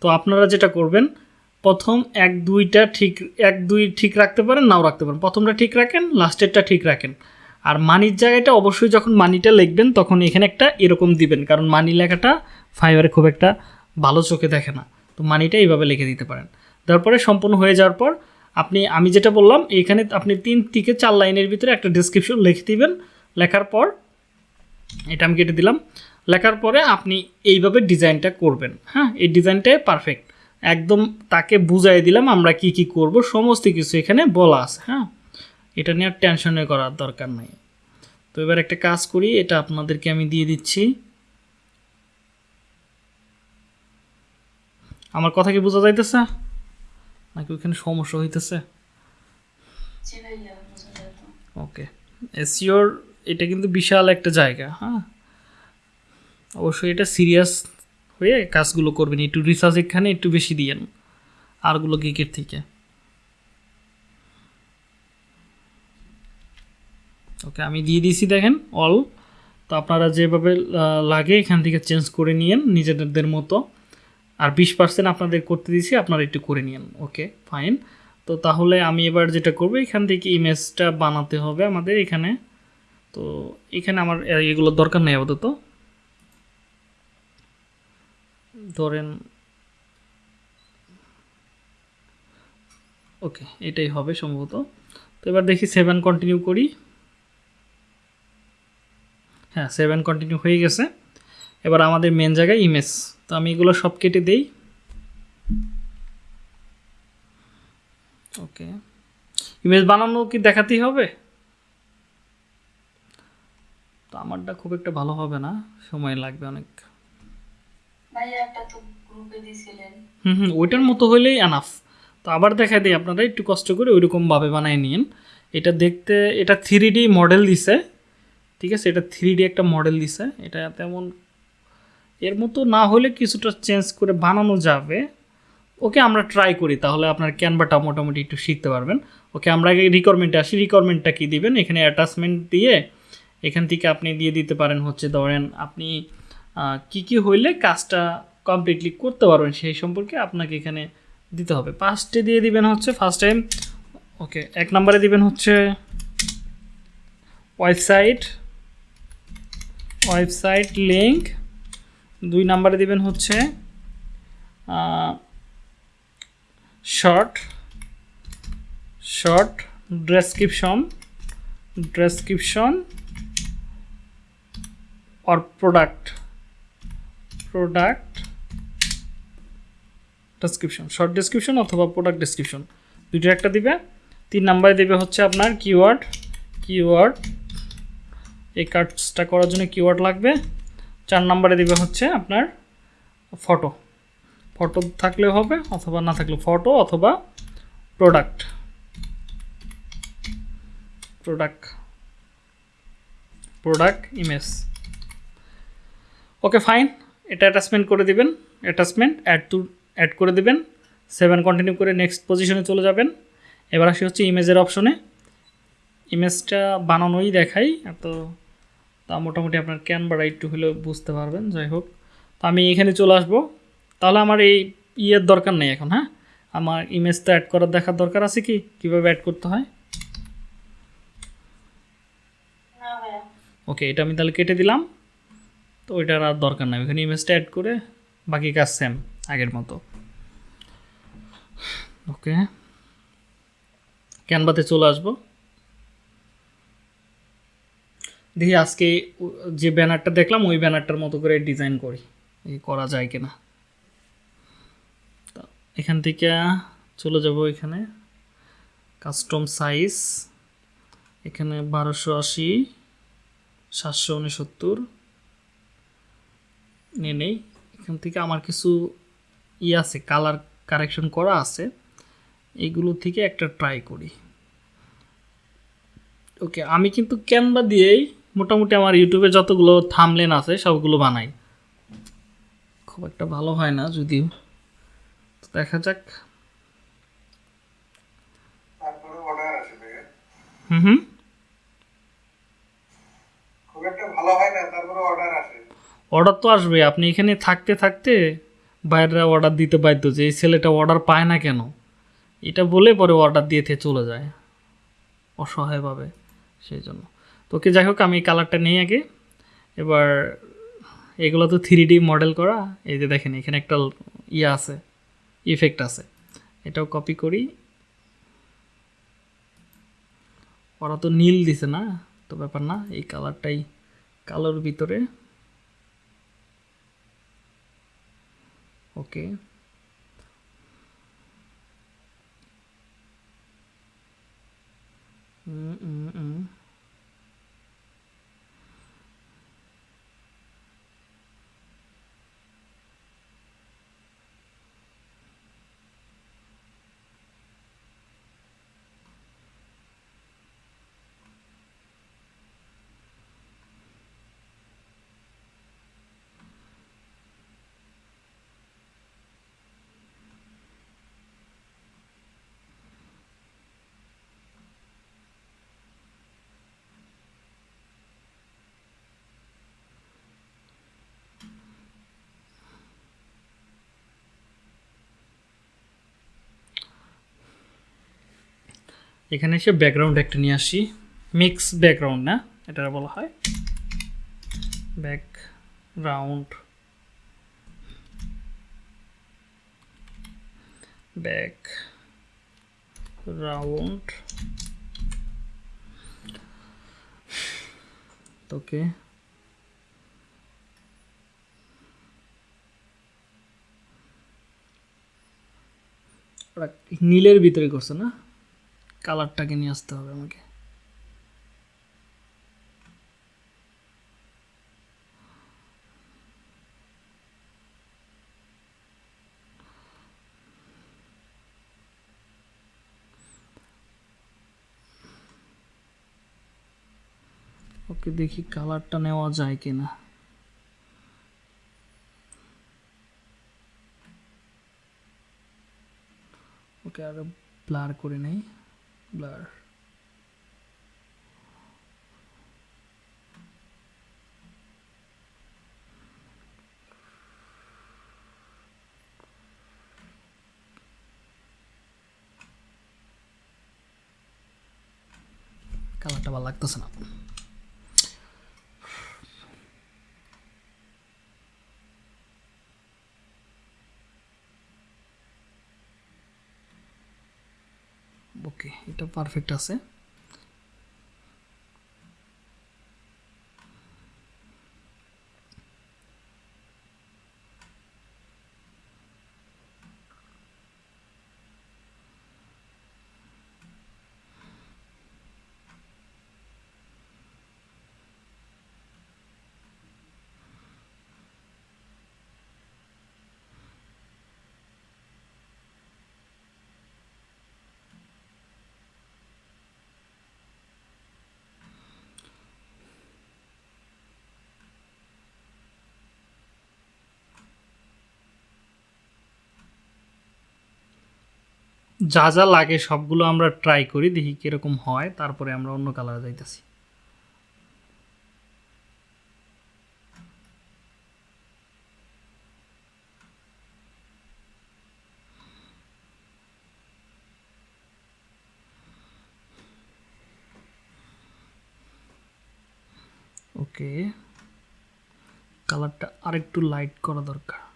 তো আপনারা যেটা করবেন, প্রথম এক, দুইটা ঠিক, এক, দুই ঠিক রাখতে পারেন, নাও রাখতে পারেন। প্রথমটা ঠিক রাখেন লাস্টেরটা ঠিক রাখেন। আর মানির জায়গাটা অবশ্যই যখন মানিটা লিখবেন, তখন এখানে একটা এরকম দিবেন, কারণ মানি লেখাটা ফাইবারে খুব একটা ভালো চোখে দেখে না। তো মানিটা এইভাবে লিখে দিতে পারেন। তারপরে সম্পূর্ণ হয়ে যাওয়ার পর, আপনি, আমি যেটা বললাম, এখানে আপনি তিন থেকে চার লাইনের ভিতরে একটা ডিসক্রিপশন লিখে দিবেন। লেখার পর, এটা আমি কেটে দিলাম। লেখার পরে আপনি এইভাবে ডিজাইনটা করবেন। হ্যাঁ এই ডিজাইনটাই পারফেক্ট একদম তাকে বুঝাই দিলাম আমরা কি কি করব সমস্ত কিছু এখানে বলা আছে। হ্যাঁ এটা নিয়ে আর টেনশনে করার দরকার নাই। তো এবার একটা কাজ করি এটা আপনাদেরকে আমি দিয়ে দিচ্ছি। আমার কথা কি বোঝা যাইতেছে? নাকি ওইখানে সমস্যা হইতেছে? ওকে এসিওর এটা কিন্তু বিশাল একটা জায়গা হ্যাঁ। অবশ্যই এটা সিরিয়াস হয়ে কাজগুলো করবেন। একটু রিসার্চ এখানে, একটু বেশি দিয়েন আরগুলো গিকের থেকে। ওকে আমি দিয়ে দিয়েছি দেখেন অল তো আপনারা যেভাবে লাগে এখান থেকে চেঞ্জ করে নিয়েন নিজেদের মতো। আর বিশ পার্সেন্ট আপনাদের করতে দিয়েছি, আপনারা একটু করে নিয়েন। ওকে ফাইন তো তাহলে আমি এবার যেটা করব, এখান থেকে ইমেজটা বানাতে হবে আমাদের এখানে। তো এখানে আমার, এ- এগুলোর দরকার নেই আপাতত। ধরেন, ওকে, এটাই হবে সম্ভবত। তো এবার দেখি সেভেন কন্টিনিউ করি। হ্যাঁ সেভেন কন্টিনিউ হয়ে গেছে। এবার আমাদের মেন জায়গায় ইমেজ তো আমি এগুলো সব কেটে দেই। ওকে। ইমেজ বানানো কি দেখাতেই হবে? তো আমারটা খুব একটা ভালো হবে না। সময় লাগবে অনেক। হুম হুম, ওইটার মতো হলেই আনাফ তো আবার দেখা দিই আপনারা, একটু কষ্ট করে ওইরকমভাবে বানিয়ে নিন এটা দেখতে, এটা থ্রি ডি মডেল দিছে, ঠিক আছে? এটা থ্রি ডি একটা মডেল দিছে। এটা তেমন, এর মতো না হলে কিছুটা চেঞ্জ করে বানানো যাবে। ওকে আমরা ট্রাই করি, তাহলে আপনার ক্যানভাটা মোটামুটি একটু শিখতে পারবেন। ওকে, আমরা আগে রিকোয়ারমেন্টে আসি। রিকোয়ারমেন্টটা কী দিবেন? এখানে অ্যাটাচমেন্ট দিয়ে এখান থেকে আপনি দিয়ে দিতে পারেন হচ্ছে, ধরেন আপনি কি কি হইলে কাজটা কমপ্লিটলি করতে পারবেন সেই সম্পর্কে আপনাকে এখানে দিতে হবে। ফার্স্টে দিয়ে দিবেন হচ্ছে ফার্স্ট টাইম ওকে এক নম্বরে দিবেন হচ্ছে ওয়েবসাইট ওয়েবসাইট লিঙ্ক দুই নম্বরে দিবেন হচ্ছে short short description description or product product description short description অথবা প্রোডাক্ট ডেসক্রিপশন দুইটা একটা দিবে। তিন নাম্বারে দেবে হচ্ছে আপনার কিওয়ার্ড কিওয়ার্ড এই কাজটা করার জন্য কিওয়ার্ড লাগবে। চার নাম্বারে দেবে হচ্ছে আপনার ফটো ফটো থাকলেও হবে অথবা না থাকলে ফটো অথবা product product product image okay fine এটা অ্যাটাচমেন্ট করে দিবেন অ্যাটাচমেন্ট অ্যাড টু অ্যাড করে দিবেন। সেভেন কন্টিনিউ করে নেক্সট পজিশনে চলে যাবেন। এবার আসি হচ্ছে ইমেজের অপশনে ইমেজটা বানানোই দেখাই এত তা মোটামুটি আপনার ক্যানভাটা একটু হলেও বুঝতে পারবেন যাই হোক। তো আমি এখানে চলে আসব। তাহলে আমার এই ইয়ের দরকার নেই এখন হ্যাঁ? আমার ইমেজটা অ্যাড করার দেখার দরকার আছে কি? কীভাবে অ্যাড করতে হয়? ওকে এটা আমি তাহলে কেটে দিলাম। তো ওইটার আর দরকার নাই। ওখানে ইমেজটা অ্যাড করে বাকি কাজ সেম আগের মতো। ওকে ক্যানভাতে চলে আসব। দেখি আজকে যে ব্যানারটা দেখলাম, ওই ব্যানারটার মতো করে ডিজাইন করি করা যায় কিনা। এখান থেকে চলে যাব এখানে। কাস্টম সাইজ এখানে বারোশো আশি, সাতশো উনসত্তর। নিয়ে নেই। এখান থেকে আমার কিছু ই আছে কালার কারেকশন করা আছে। এইগুলো থেকে একটা ট্রাই করি। ওকে আমি কিন্তু ক্যানভা দিয়েই মোটামুটি আমার ইউটিউবে যতগুলো থামলেন আছে সবগুলো বানাই। খুব একটা ভালো হয় না যদিও। তো দেখা যাক। হুম হুম। খুব একটা ভালো হয় না তারপরে অর্ডার আসে। অর্ডার তো আসবে আপনি এখানে থাকতে থাকতে বাইরেরা অর্ডার দিতে বাধ্য যে এই ছেলেটা অর্ডার পায় না কেন? এটা বলে পরে অর্ডার দিয়ে থেকে চলে যায়। অসহায়ভাবে সেই জন্য। তো ওকে যাই হোক, আমি কালারটা নিই আগে। এবার এগুলো তো থ্রি ডি মডেল করা। এই যে দেখেন, এখানে একটা ইয়ে আছে ইফেক্ট আছে। এটাও কপি করি। ওরা তো নীল দিছে না, তো ব্যাপার না। এই কালারটাই কালোর ভিতরে। okay mm -mm -mm. এখানে এসে ব্যাকগ্রাউন্ড একটা নিয়ে আসি। মিক্স ব্যাকগ্রাউন্ড না এটা বলা হয়। ব্যাকগ্রাউন্ড ব্যাক রাউন্ড ওকে নীলের ভিতরে করছে না? কালারটাকে নিয়ে আসতে হবে আমাকে। ওকে দেখি কালারটা নেওয়া যায় কিনা। ওকে আরও ব্লার করে নেই। ব্লার কালারটা ভালো লাগতেছে না ওকে এটা পারফেক্ট আছে। যা যা লাগে সবগুলো আমরা ট্রাই করি, দেখি কীরকম হয়, তারপরে আমরা অন্য কালারে যাইতেছি। ওকে কালারটা আরেকটু লাইট করা দরকার।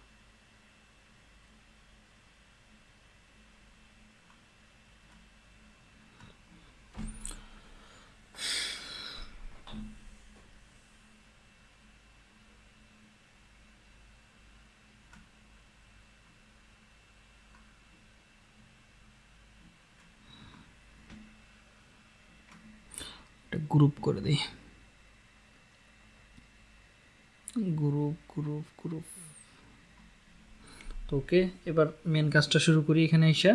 গ্রুপ করে দিই। গ্রুপ গ্রুপ গ্রুপ তো ওকে, এবার মেন কাজটা শুরু করি এখানে এসে।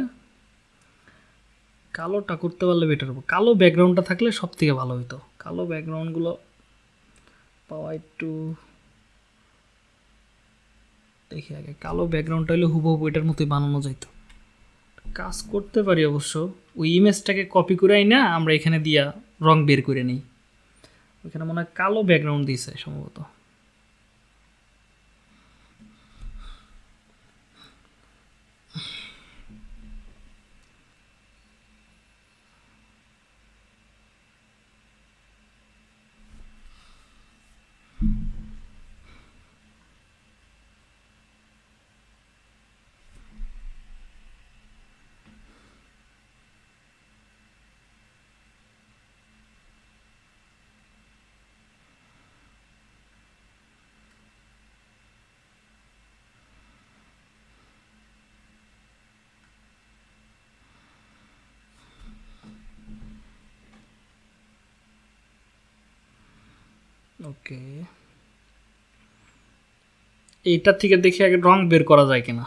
কালোটা করতে পারলে বেটার হব। কালো ব্যাকগ্রাউন্ডটা থাকলে সব থেকে ভালো হতো কালো ব্যাকগ্রাউন্ডগুলো পাওয়া একটু দেখি আগে। কালো ব্যাকগ্রাউন্ডটা হলে হুবহু এটার মতোই বানানো যাইত। কাজ করতে পারি অবশ্য। ওই ইমেজটাকে কপি করে না, আমরা এখানে দিয়া রং বের করে নিই। ওইখানে মনে হয় কালো ব্যাকগ্রাউন্ড দিয়েছে সম্ভবত। ওকে। এইটার থেকে দেখি আগে রং বের করা যায় কিনা।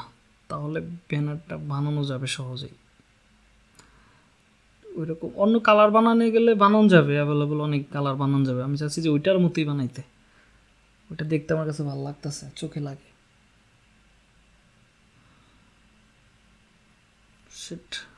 তাহলে ব্যানারটা বানানো যাবে সহজেই। ওইরকম অন্য কালার বানানো গেলে বানানো যাবে অ্যাভেলেবল অনেক কালার বানানো যাবে। আমি চাচ্ছি যে ওইটার মতোই বানাইতে। ওইটা দেখতে আমার কাছে ভালো লাগতেছে, চোখে লাগে। Shit.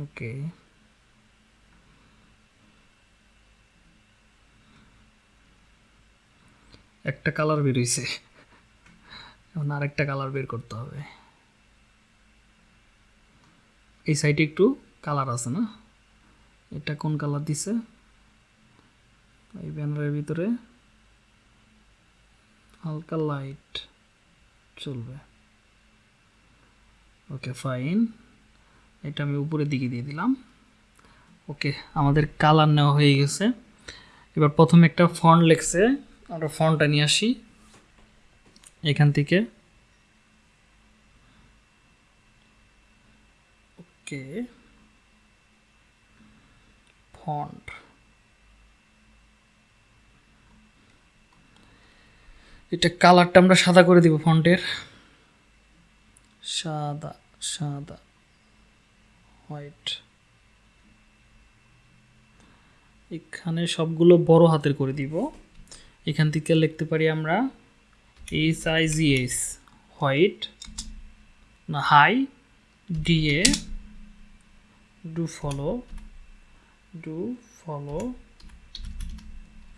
ওকে। একটা কালার বেরোইছে এখন আরেকটা কালার বের করতে হবে। এই সাইডে একটু কালার আছে না? এটা কোন কালার দিছে? এই ব্যানারের ভিতরে হালকা লাইট চলবে। Okay, fine. এটা আমি উপরের দিকে দিয়ে দিলাম। ওকে, আমাদের কালার নেওয়া হয়ে গেছে। এবার প্রথমে একটা ফন্ট লেখছে। আমরা ফন্টটা নিয়ে আসি। এখান থেকে। ওকে। ফন্ট এটা কালারটা আমরা সাদা করে দিব ফন্টের সাদা সাদা। হোয়াইট এখানে সবগুলো বড় হাতের করে দিব। এখান থেকে লিখতে পারি আমরা H I G S white না high DA do follow do follow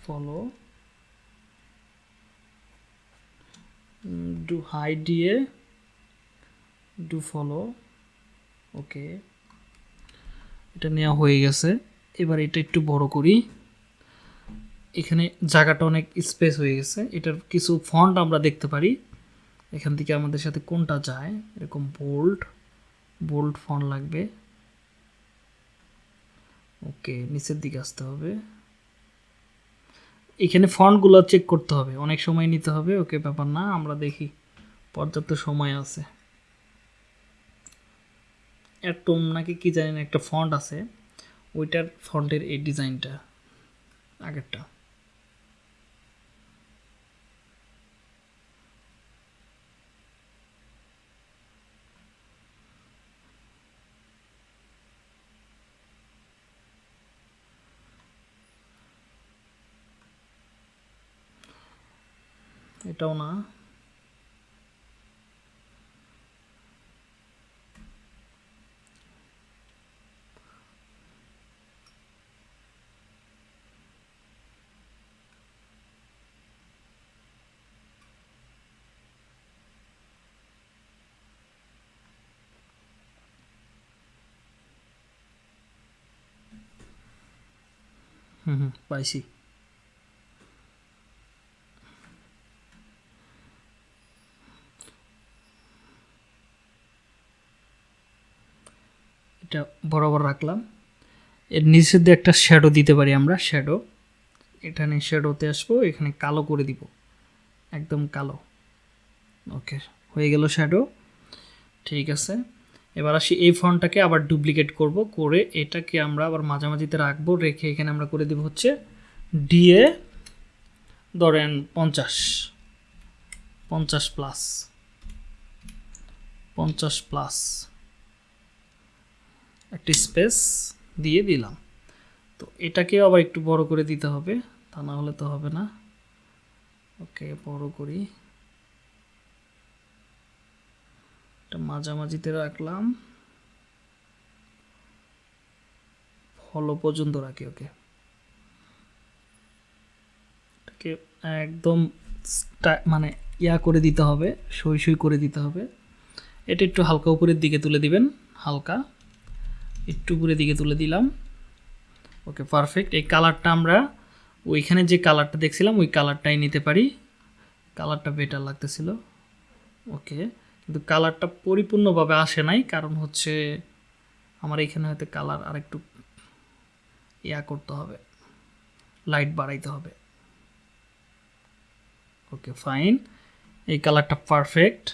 follow do high DA do follow okay এটা নেওয়া হয়ে গেছে। এবার এটা একটু বড় করি। এখানে জায়গাটা অনেক স্পেস হয়ে গেছে। এটার কিছু ফন্ট আমরা দেখতে পারি। এখান থেকে আমাদের সাথে কোনটা যায়? এরকম বোল্ড বোল্ড ফন্ট লাগবে। ওকে, নিচের দিকে আসতে হবে। এখানে ফন্টগুলো চেক করতে হবে। অনেক সময় নিতে হবে, ওকে, ব্যাপার না। আমরা দেখি। পর্যাপ্ত সময় আছে। অ্যাটম নাকি কি জানি না একটা ফন্ট আছে, ওইটার ফন্টের এই ডিজাইনটা, আগেরটা। এটাও না। হুম পাইছি এটা বরাবর রাখলাম। এর নিচের দিয়ে একটা শ্যাডো দিতে পারি আমরা শ্যাডো এখানে শ্যাডোতে আসব, এখানে কালো করে দিব। একদম কালো। ওকে হয়ে গেল শ্যাডো ঠিক আছে। এবার আসি এই ফন্টটাকে আবার ডুপ্লিকেট করব, করে এটাকে আমরা আবার মাঝামাঝিতে রাখব, রেখে এখানে আমরা করে দিব হচ্ছে ডিএ ধরেন পঞ্চাশ পঞ্চাশ প্লাস পঞ্চাশ প্লাস একটি স্পেস দিয়ে দিলাম। তো এটাকেও আবার একটু বড় করে দিতে হবে, তা না হলে তো হবে না। ওকে, বড় করি। এটা মাঝামাঝিতে রাখলাম। ফলো পর্যন্ত রাখি, ওকে? এটাকে একদম মানে ইয়া করে দিতে হবে, সই সই করে দিতে হবে। এটা একটু হালকা উপরের দিকে তুলে দিবেন, হালকা। একটু উপরের দিকে তুলে দিলাম। ওকে পারফেক্ট এই কালারটা আমরা ওইখানে যে কালারটা দেখছিলাম, ওই কালারটাই নিতে পারি। কালারটা বেটার লাগতেছিল। ওকে। কিন্তু কালারটা পরিপূর্ণভাবে আসে নাই, কারণ হচ্ছে আমার এখানে হয়তো কালার আরেকটু ইয়া করতে হবে লাইট বাড়াইতে হবে। ওকে ফাইন এই কালারটা পারফেক্ট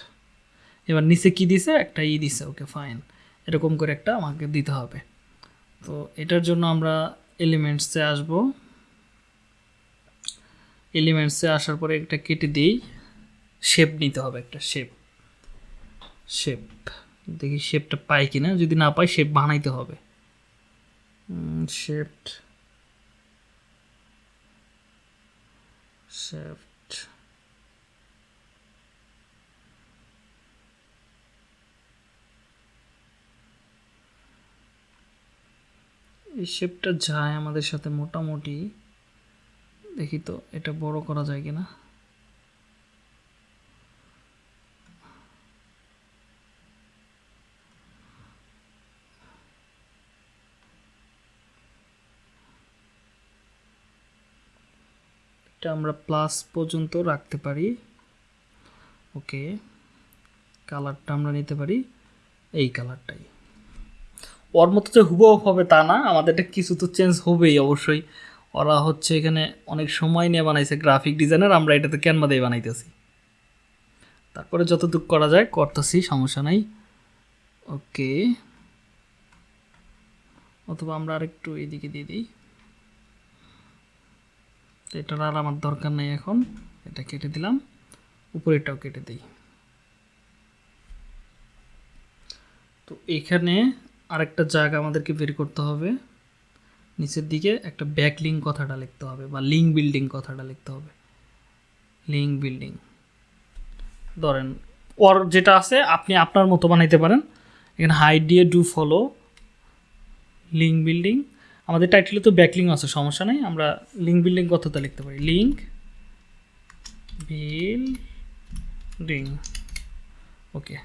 এবার নিচে কি দিছে? একটা ই দিছে ওকে ফাইন এরকম করে একটা আমাকে দিতে হবে। তো এটার জন্য আমরা এলিমেন্টসে আসব। এলিমেন্টসে আসার পরে একটা কেটে দিই। শেপ নিতে হবে একটা শেপ শেপ দেখি শেপটা পাই কিনা যদি না পাই শেপ বানাইতে হবে। শেপ শেপ এই শেপটা যায় আমাদের সাথে মোটামুটি। দেখি তো এটা বড় করা যায় কিনা। এটা আমরা প্লাস পর্যন্ত রাখতে পারি। ওকে কালারটা আমরা নিতে পারি এই কালারটাই ওর মতো যে হুবহু হবে তা না আমাদেরটা কিছু তো চেঞ্জ হবেই অবশ্যই। ওরা হচ্ছে এখানে অনেক সময় নিয়ে বানাইছে গ্রাফিক ডিজাইনার আমরা এটাতে ক্যানভা দিয়ে বানাইতেছি। তারপরে যতটুকু করা যায় করতেছি, সমস্যা নাই। ওকে অথবা আমরা আরেকটু এদিকে দিয়ে দিই। এটার আর আমার দরকার নেই এখন। এটা কেটে দিলাম। উপরেরটাও কেটে দিই। তো এখানে আরেকটা জায়গা আমাদেরকে বের করতে হবে। নিচের দিকে একটা ব্যাক লিঙ্ক কথাটা লিখতে হবে বা লিঙ্ক বিল্ডিং কথাটা লিখতে হবে। লিঙ্ক বিল্ডিং ধরেন ওর যেটা আছে, আপনি আপনার মতো বানাইতে পারেন। এখানে হাইড দিয়ে ডু ফলো লিঙ্ক বিল্ডিং আমাদের টাইটেলে তো ব্যাকলিং আছে, সমস্যা নেই, আমরা লিঙ্ক বিল্ডিং কথাটা লিখতে পারি। লিঙ্ক বিল্ডিং ওকে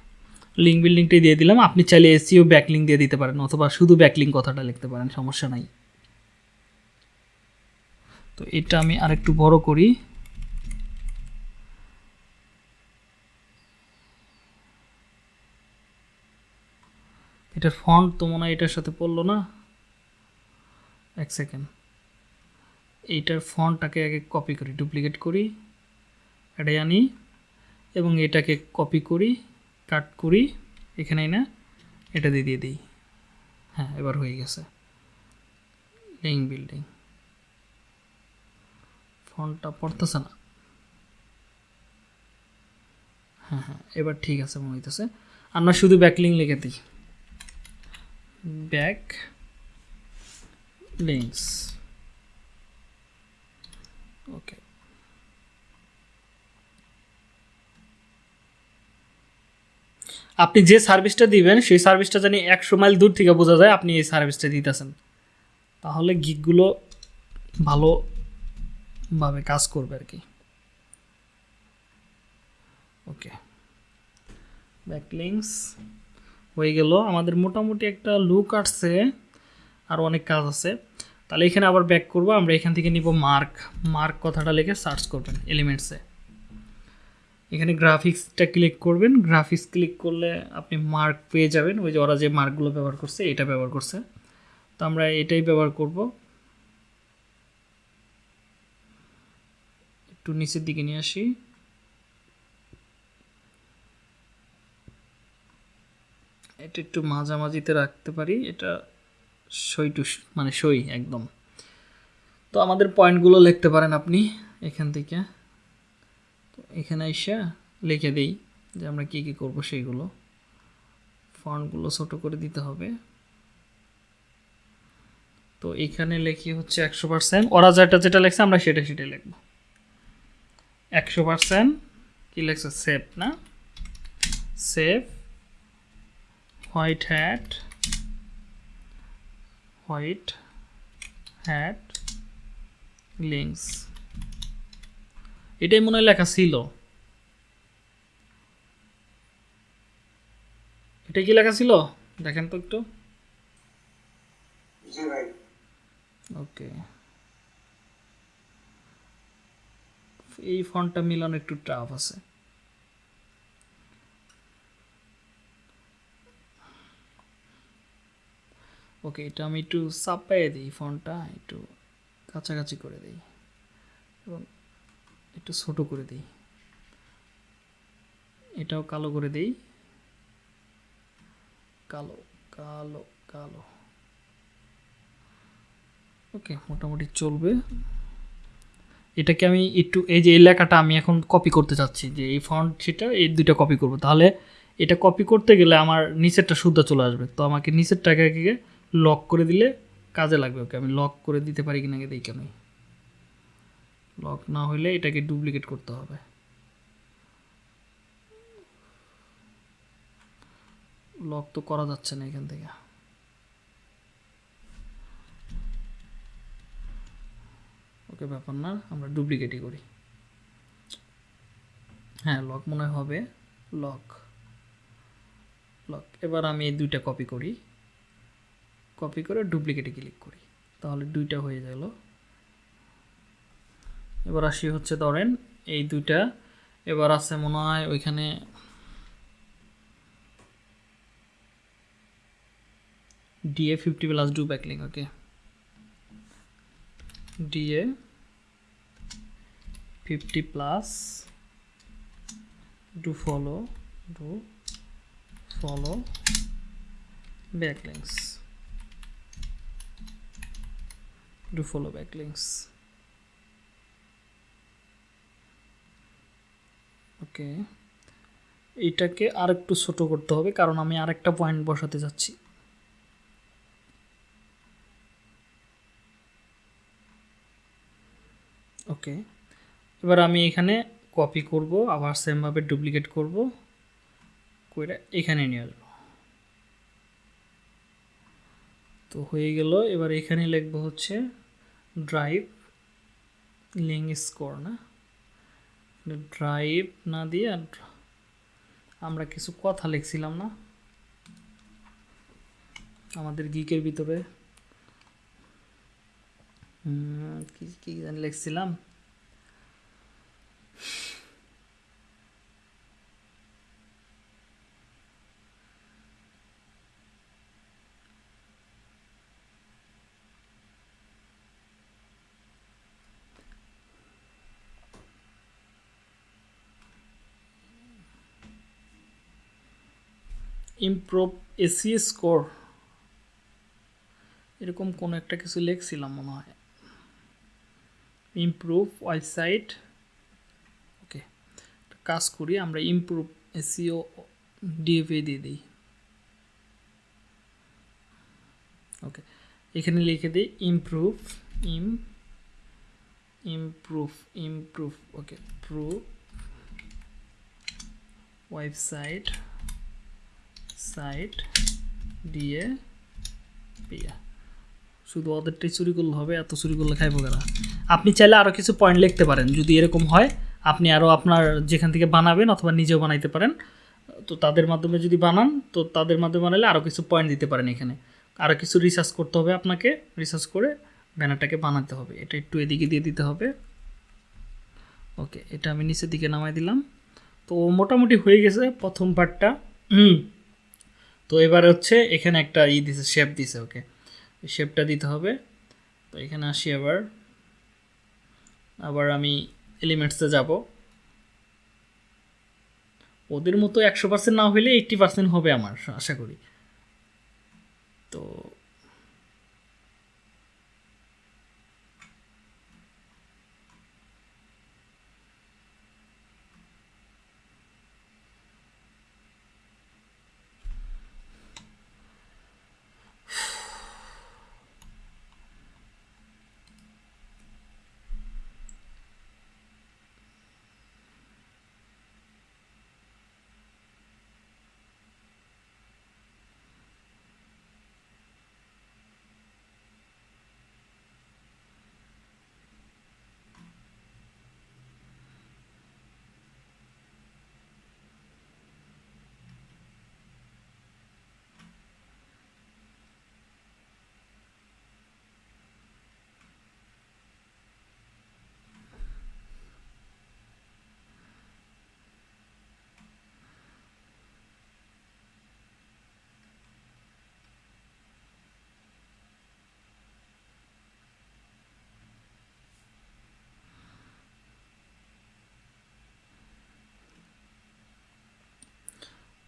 লিঙ্ক বিল্ডিংটাই দিয়ে দিলাম, আপনি চাইলে এসিও ব্যাকলিং দিয়ে দিতে পারেন, অথবা শুধু ব্যাকলিং কথাটা লিখতে পারেন, সমস্যা নাই। তো এটা আমি আরেকটু বড় করি। এটার ফন্ট তো মনে হয় এটার সাথে পড়ল না। এক সেকেন্ড এইটার ফন্টটাকে আগে কপি করি ডুপ্লিকেট করি এটাই আনি এবং এটাকে কপি করি কাট করি, এখানেই না, এটা দিয়ে দিয়ে দিই। হ্যাঁ এবার হয়ে গেছে। লিঙ্ক বিল্ডিং ফন্টটা পড়তেছে না? হ্যাঁ হ্যাঁ এবার ঠিক আছে, মনে হইতেছে। আমরা শুধু ব্যাকলিং লিখে দিই। ব্যাক লিঙ্কস ওকে আপনি যে সার্ভিসটা দিবেন, সেই সার্ভিসটা জানি একশো মাইল দূর থেকে বোঝা যায় আপনি এই সার্ভিসটা দিতেছেন। তাহলে গিকগুলো ভালোভাবে কাজ করবে আর কি। ওকে। ব্যাকলিংস হয়ে গেল। আমাদের মোটামুটি একটা লুক আসছে, আর অনেক কাজ আছে। তাহলে এখানে আবার ব্যাক করব, আমরা এখান থেকে নিব মার্ক মার্ক কথাটা লিখে সার্চ করবেন এলিমেন্টসে এখানে গ্রাফিক্সটা ক্লিক করবেন গ্রাফিক্স ক্লিক করলে আপনি মার্ক পেয়ে যাবেন। ওই যে ওরা যে মার্কগুলো ব্যবহার করছে, এটা ব্যবহার করছে। তো আমরা এটাই ব্যবহার করব। একটু নিচের দিকে নিয়ে আসি। এটা একটু মাঝামাঝিতে রাখতে পারি, এটা সই টু মানে সই একদম। তো আমাদের পয়েন্টগুলো লিখতে পারেন আপনি এখান থেকে। তো এখানে এসে লিখে দিই যে আমরা কী কী করব সেইগুলো। ফন্টগুলো ছোট করে দিতে হবে। তো এখানে লেখি হচ্ছে একশো পার্সেন্ট। ওরা যেটা যেটা লেখছে আমরা সেটা সেটাই লিখব। একশো পার্সেন্ট কী লেখছে? সেভ না? Save, white hat white hat links এটাই মনে হয় লেখা ছিল। এটা কি লেখা ছিল? দেখেন তো একটু। ওকে। এই ফন্টটা মিলানো একটু টাফ আছে। ওকে এটা আমি একটু চাপাইয়ে দিই ফন্টটা একটু কাছাকাছি করে দিই এবং একটু ছোট করে দিই। এটাও কালো করে দিই। কালো কালো কালো। ওকে মোটামুটি চলবে। এটাকে আমি একটু, এই যে এই লেখাটা আমি এখন কপি করতে চাচ্ছি, যে এই ফন্ট সেটা এই দুইটা কপি করব। তাহলে এটা কপি করতে গেলে আমার নিচেরটা শুদ্ধ চলে আসবে। তো আমাকে নিচেরটাকে লক করে দিলে কাজে লাগবে ওকে। আমি লক করে দিতে পারি কিনা দেখি কেন? লক না হলে এটাকে ডুপ্লিকেট করতে হবে। লক তো করা যাচ্ছে না এখান থেকে। ওকে ব্যাপার না, আমরা ডুপ্লিকেটই করি। হ্যাঁ লক মনে হবে। লক লক এবার আমি এই দুইটা কপি করি। কপি করে ডুপ্লিকেটে ক্লিক করি। তাহলে দুইটা হয়ে গেল। এবার আসি হচ্ছে ধরেন এই দুইটা। এবার আছে মনে হয় ওইখানে DA fifty plus do backlink okay DA fifty plus do follow do follow backlinks do follow backlinks okay এইটাকে আরেকটু ছোট করতে হবে, কারণ আমি আরেকটা পয়েন্ট বসাতে যাচ্ছি। ওকে এবার আমি এখানে কপি করব, আবার সেমভাবে ডুপ্লিকেট করব করে এখানে নিয়ে আসব। তো হয়ে গেল, এবার এখানে লিখব হচ্ছে ড্রাইভ লিঙ্ক স্কোর না ড্রাইভ না দিয়ে আমরা কিছু কথা লিখছিলাম, না? আমাদের গিকের ভিতরে। কি কি লিখছিলাম? ইমপ্রুভ এসি স্কোর এরকম কোনো একটা কিছু লিখছিলাম মনে হয়। ইমপ্রুভ ওয়েবসাইট ওকে কাজ করি, আমরা ইমপ্রুভ এসিও ডিএফএ দিয়ে দিই। ওকে এখানে লিখে দিই improve im improve improve okay prove website site দিয়ে পিয়া। শুধু ওদেরটাই চুরি করলে হবে, এত চুরি করলে খাইবো কেনা আপনি চাইলে আরও কিছু পয়েন্ট লিখতে পারেন, যদি এরকম হয়, আপনি আরও আপনার যেখান থেকে বানাবেন অথবা নিজেও বানাইতে পারেন। তো তাদের মাধ্যমে যদি বানান, তো তাদের মাধ্যমে বানালে আরও কিছু পয়েন্ট দিতে পারেন এখানে। আরও কিছু রিসার্চ করতে হবে আপনাকে রিসার্চ করে ব্যানারটাকে বানাতে হবে। এটা একটু এদিকে দিয়ে দিতে হবে। ওকে এটা আমি নিচের দিকে নামাই দিলাম। তো মোটামুটি হয়ে গেছে প্রথম পার্টটা হুম তো এবার হচ্ছে এখানে একটা ই দিছে শেপ দিছে ওকে শেপটা দিতে হবে। তো এখানে আসি আবার। আবার আমি এলিমেন্টসে যাব। ওদের মতো একশো পার্সেন্ট না হলে এইট্টি পার্সেন্ট হবে আমার, আশা করি। তো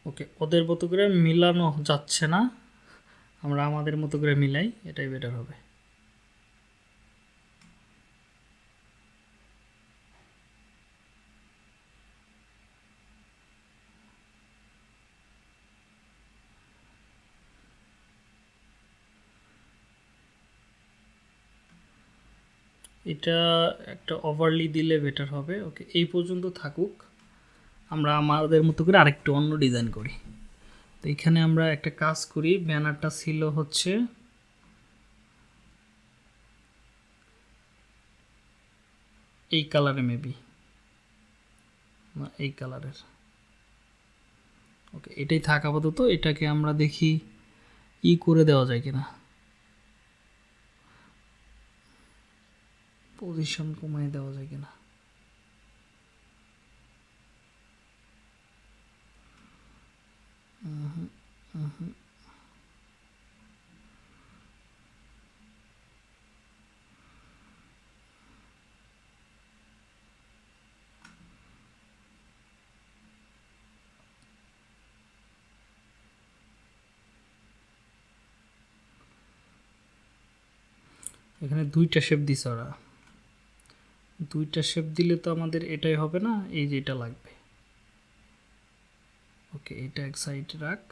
ওকে, ওদের মতো করে মিলানো যাচ্ছে না। আমরা আমাদের মতো করে মিলাই, এটাই বেটার হবে। এটা একটা ওভারলি দিলে বেটার হবে। ওকে, এই পর্যন্ত থাকুক। আমরা আমাদের মতো করে আরেকটু অন্য ডিজাইন করি। তো এখানে আমরা একটা কাজ করি, ব্যানারটা ছিল হচ্ছে এই কালারে মেবি না, এই কালারের ওকে এটাই থাক আপাতত, এটাকে আমরা দেখি ই করে দেওয়া যায় কিনা। পজিশন কমায় দেওয়া যায় কিনা। এখানে দুইটা শেপ দিছে ওরা। দুইটা শেপ দিলে তো আমাদের এটাই হবে না, এই যে এটা লাগবে। ওকে এটা এক সাইড রাখ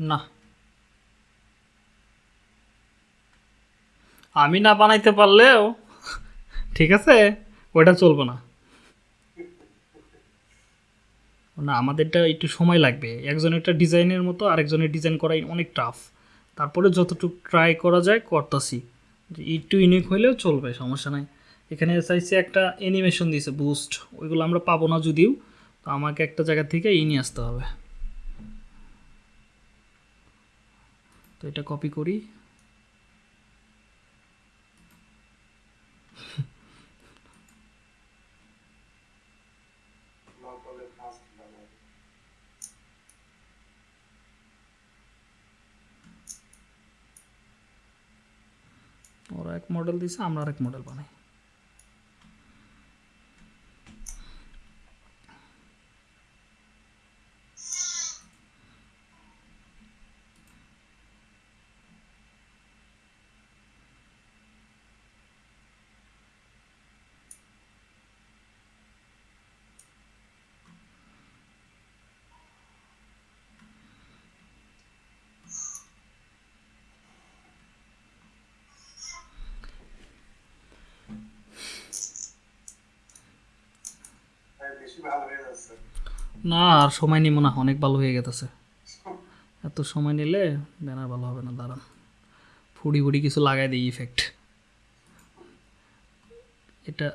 না। আমি না বানাইতে পারলেও, ঠিক আছে ওটা চলবে না। না, আমাদেরটা একটু সময় লাগবে। একজনের একটা ডিজাইনের মতো, আরেকজনের ডিজাইন করাই অনেক টাফ তারপরে যতটুকু ট্রাই করা যায়, করতেছি। একটু ইউনিক হইলেও চলবে, সমস্যা নাই। এখানে চাইছে একটা অ্যানিমেশন দিয়েছে বুস্ট ওইগুলো আমরা পাবো না যদিও, তো আমাকে একটা জায়গা থেকে ই নিয়ে আসতে হবে। তো এটা কপি করি। ওরা এক মডেল দিছে আমরা আরেক মডেল বানাই তাই বেশি ভালো হয়ে যাচ্ছে না, আর সময় নিব না, অনেক ভালো হয়ে গেছে এত সময় নিলে ব্যানার ভালো হবে না, দাঁড়ান। ফুড়ি ফুড়ি কিছু লাগাই দিই ইফেক্ট এটা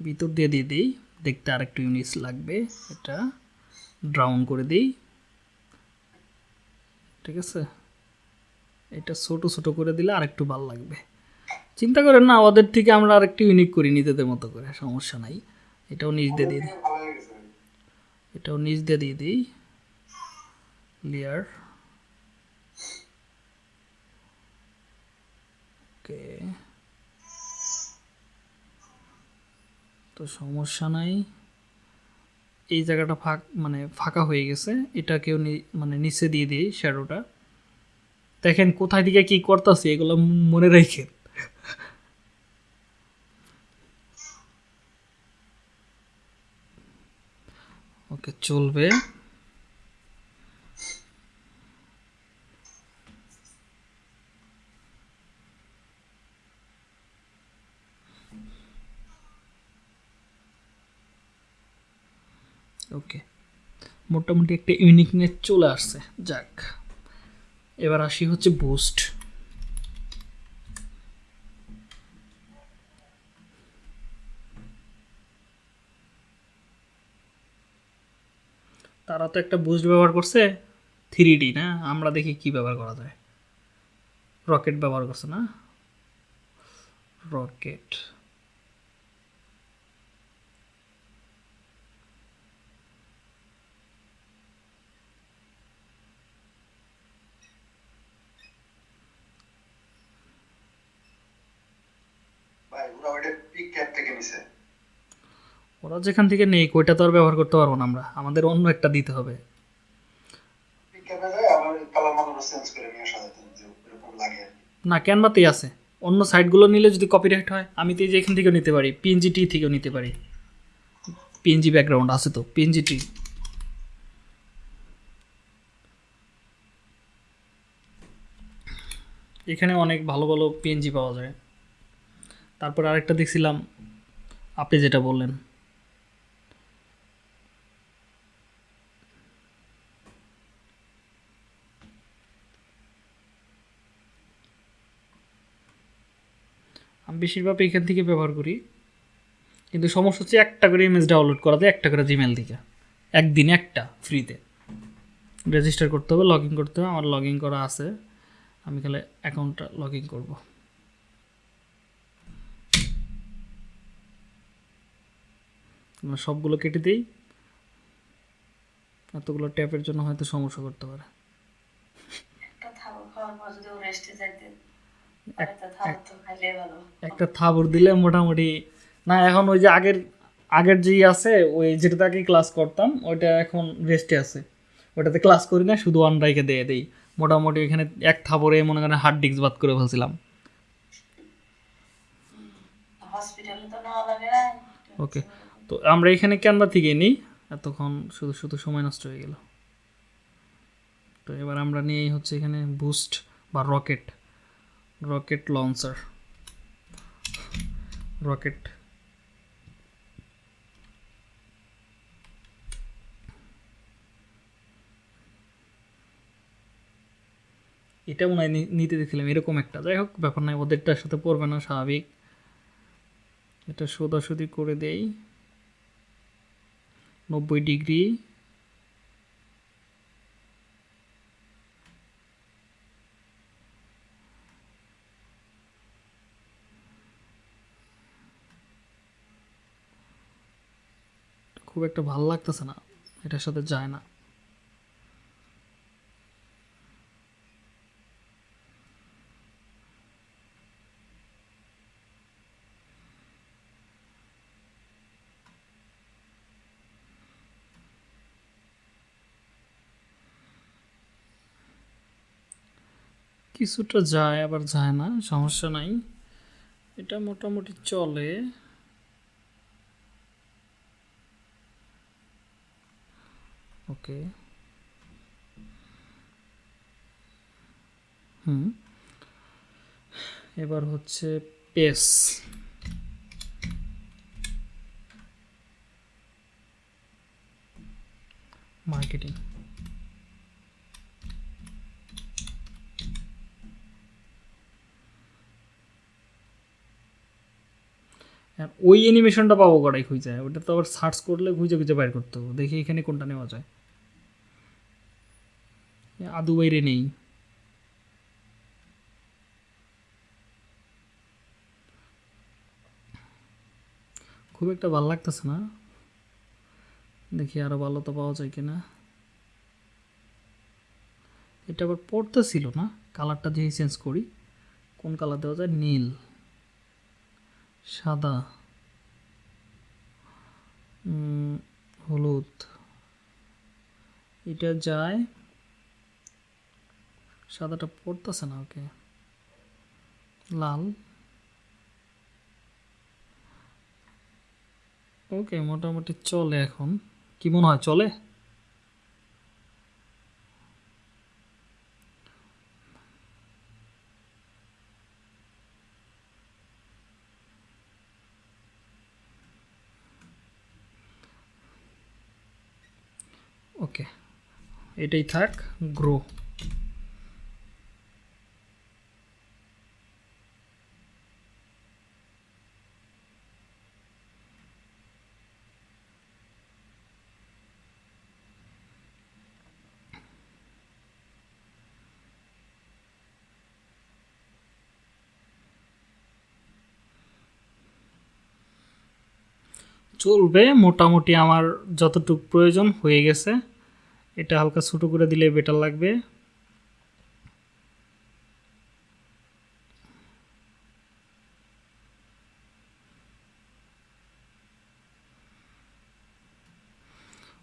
ভিতর দিয়ে দিয়ে দিই, দেখতে আরেকটু ইউনিস লাগবে। এটা ড্রাউন করে দিই। ঠিক আছে? এটা ছোট ছোট করে দিলে আরেকটু ভালো লাগবে। চিন্তা করেন না ওদের থেকে আমরা আরেকটু ইউনিক করি নিজেদের মতো করে, সমস্যা নাই। এটাও নিচ দিয়ে দিই। এটাও নিচ দিয়ে দিয়ে দিই। লেয়ার ওকে তো সমস্যা নাই। এই জায়গাটা ফাঁক মানে ফাঁকা হয়ে গেছে। এটাকেও মানে নিচে দিয়ে দিই শ্যাডোটা দেখেন কোথায় দিকে কি করতেছি, এগুলো মনে রেখে। ওকে চলবে। ওকে মোটামুটি একটা ইউনিকনেস চলে আসছে যাক। এবার আসি হচ্ছে বুস্ট তারা তো একটা বুস্ট ব্যবহার করছে থ্রি ডি না? আমরা দেখি কি ব্যবহার করা যায়। রকেট ব্যবহার করছে, না? রকেট। ভাই, ওরা ওইটা পিক ক্যাপ থেকে নিছে। ওরা যেখান থেকে নেই ওইটা তো আর ব্যবহার করতে পারব না আমরা। আমাদের অন্য একটা দিতে হবে। না ক্যানভাতেই আছে। অন্য সাইটগুলো নিলে যদি কপিরাইট হয় আমি তো এই যে এখান থেকেও নিতে পারি পিএনজি টি থেকেও নিতে পারি। পিএনজি ব্যাকগ্রাউন্ড আছে তো পিএনজি টি এখানে অনেক ভালো ভালো পিএনজি পাওয়া যায়। তারপর আরেকটা দেখছিলাম আপনি যেটা বললেন। বেশিরভাগ এখান থেকে ব্যবহার করি। কিন্তু সমস্যা হচ্ছে একটা করে ইমেজ ডাউনলোড করা যায় একটা করে জিমেল থেকে একদিন একটা ফ্রিতে রেজিস্টার করতে হবে লগ করতে হবে, আমার লগ করা আছে। আমি তাহলে অ্যাকাউন্টটা লগ ইন করব। সবগুলো কেটে দিই। এতগুলো ট্যাপের জন্য হয়তো সমস্যা করতে পারে। একটা থাবর দিলে মোটামুটি না এখন ওই যে আগের আগের যেই আছে ওই যেটাতে আগে ক্লাস করতাম ওইটা এখন রেস্টে আছে। ওটাতে ক্লাস করি না শুধু ওয়ান রাইকে দিয়ে দেই। মোটামুটি ওইখানে এক থাবরে মনে করেন হার্ড ডিস্ক বাদ করে ফেলছিলাম। ওকে তো আমরা এখানে ক্যানভা থেকে নিই এতক্ষণ শুধু শুধু সময় নষ্ট হয়ে গেল। তো এবার আমরা নিয়েই হচ্ছে এখানে বুস্ট বা রকেট রকেট লঞ্চার রকেট এটা মনে হয় নিতে দেখছিলাম, এরকম একটা। যাই হোক, ব্যাপার নাই, ওদেরটার সাথে পড়বে না, স্বাভাবিক। এটা সোদাসুদি করে দেই। নব্বই ডিগ্রি। খুব একটা ভালো লাগতেছে না। এটার সাথে যায় না। কিছুটা যায়, আবার যায় না, সমস্যা নাই। এটা মোটামুটি চলে। ওকে হুম। এবার হচ্ছে পেস। মার্কেটিং। আর ওই অ্যানিমেশনটা পাবো কটাই খুঁজে। ওটা তো আবার সার্চ করলে খুঁজে খুঁজে বাইর করতে হবে। দেখি এখানে কোনটা নেওয়া যায়। আদু বাইরে নেই। খুব একটা ভালো লাগতেছে না। দেখি আরও ভালো তো পাওয়া যায় কিনা। এটা আবার পড়তে ছিল না? কালারটা যেই চেঞ্জ করি, কোন কালার দেওয়া যায়? নীল। সাদা। হলুদ। এটা যায় সাদাটা পড়তেছে না, ওকে। লাল। ওকে, মোটামুটি চলে এখন। কি মনে হয়, চলে? ওকে, এটাই থাক, গ্রো। চলবে, মোটামুটি আমার যতটুকু প্রয়োজন হয়ে গেছে। এটা হালকা ছোটো করে দিলে বেটার লাগবে।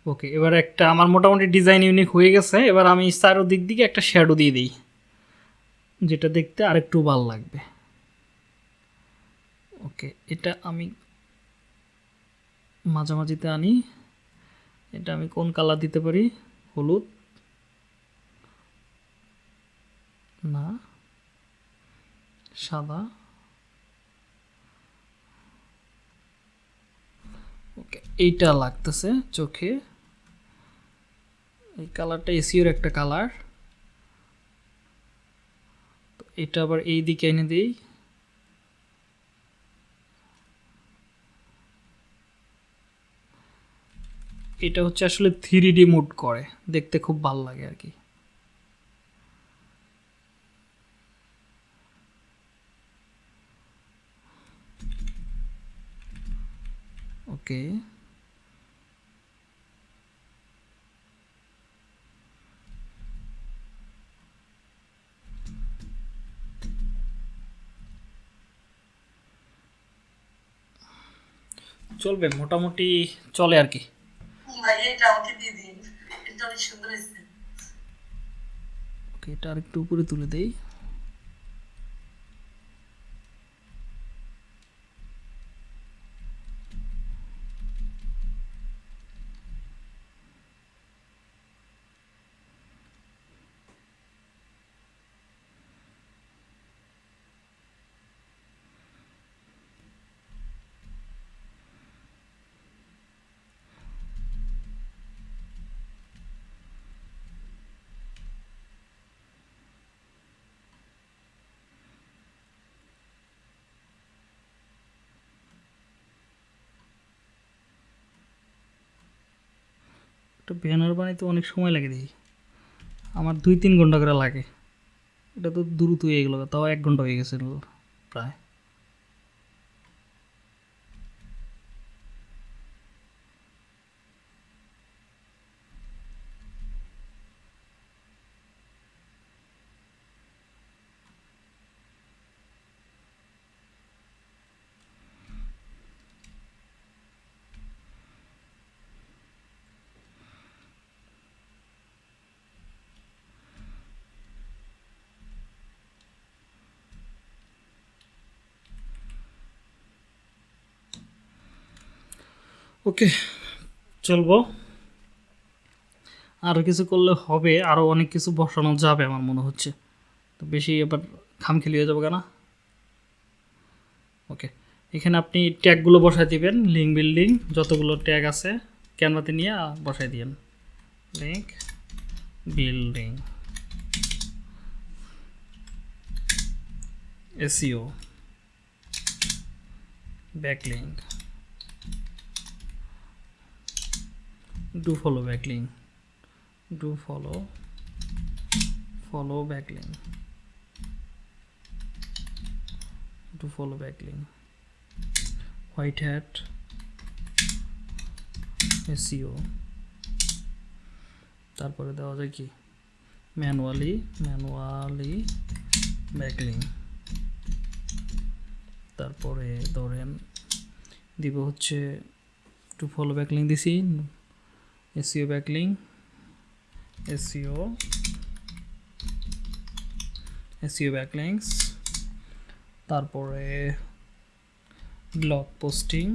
ওকে এবার একটা আমার মোটামুটি ডিজাইন ইউনিক হয়ে গেছে। এবার আমি চারো দিক দিকে একটা শ্যাডো দিয়ে দিই, যেটা দেখতে আরেকটু ভালো লাগবে। ওকে এটা আমি মাঝামাঝিতে আনি। এটা আমি কোন কালার দিতে পারি? হলুদ? না। সাদা? ওকে, এইটা লাগতেছে চোখে। এই কালারটা এসিওর একটা কালার। এটা আবার এই দিকে এনে দিই। এটা হচ্ছে আসলে থ্রি ডি মুড করে। দেখতে খুব ভালো লাগে আর কি। ওকে। চলবে, মোটামুটি চলে আর কি। এটা এটা এটা আরেকটু উপরে তুলে দেই। ব্যানার বানাইতে অনেক সময় লাগে দেখি। আমার দুই তিন ঘণ্টা করে লাগে। এটা তো দ্রুত হয়ে গেলো তাও এক ঘণ্টা হয়ে গেছে প্রায়। ওকে, চলবো। আরও কিছু করলে হবে আরও অনেক কিছু বসানো যাবে আমার মনে হচ্ছে। তো বেশি এবার খামখেলি হয়ে যাবে কেনা। ওকে, এখানে আপনি ট্যাগগুলো বসায় দিবেন লিঙ্ক বিল্ডিং যতগুলো ট্যাগ আছে ক্যানভাতে নিয়ে বসাই দিবেন link building SEO backlink do follow backlink do follow follow backlink do follow backlink white hat SEO তারপরে দেওয়া যায় কি ম্যানুয়ালি ম্যানুয়ালি ব্যাকলিং তারপরে ধরেন দিব হচ্ছে টু ফলো ব্যাকলিং দিছি SEO backlink SEO SEO backlinks, তারপরে blog posting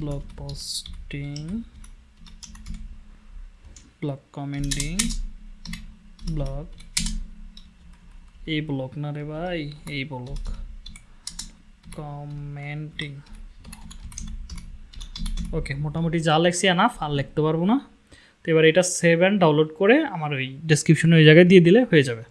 blog posting blog commenting blog এই ব্লগ না রে ভাই, এই ব্লগ কমেন্টিং ওকে মোটামুটি যা লেখছি না আর লিখতে পারব না। তো এবার এটা সেভ অ্যান্ড ডাউনলোড করে আমার ওই ডেসক্রিপশনে ওই জায়গায় দিয়ে দিলে হয়ে যাবে।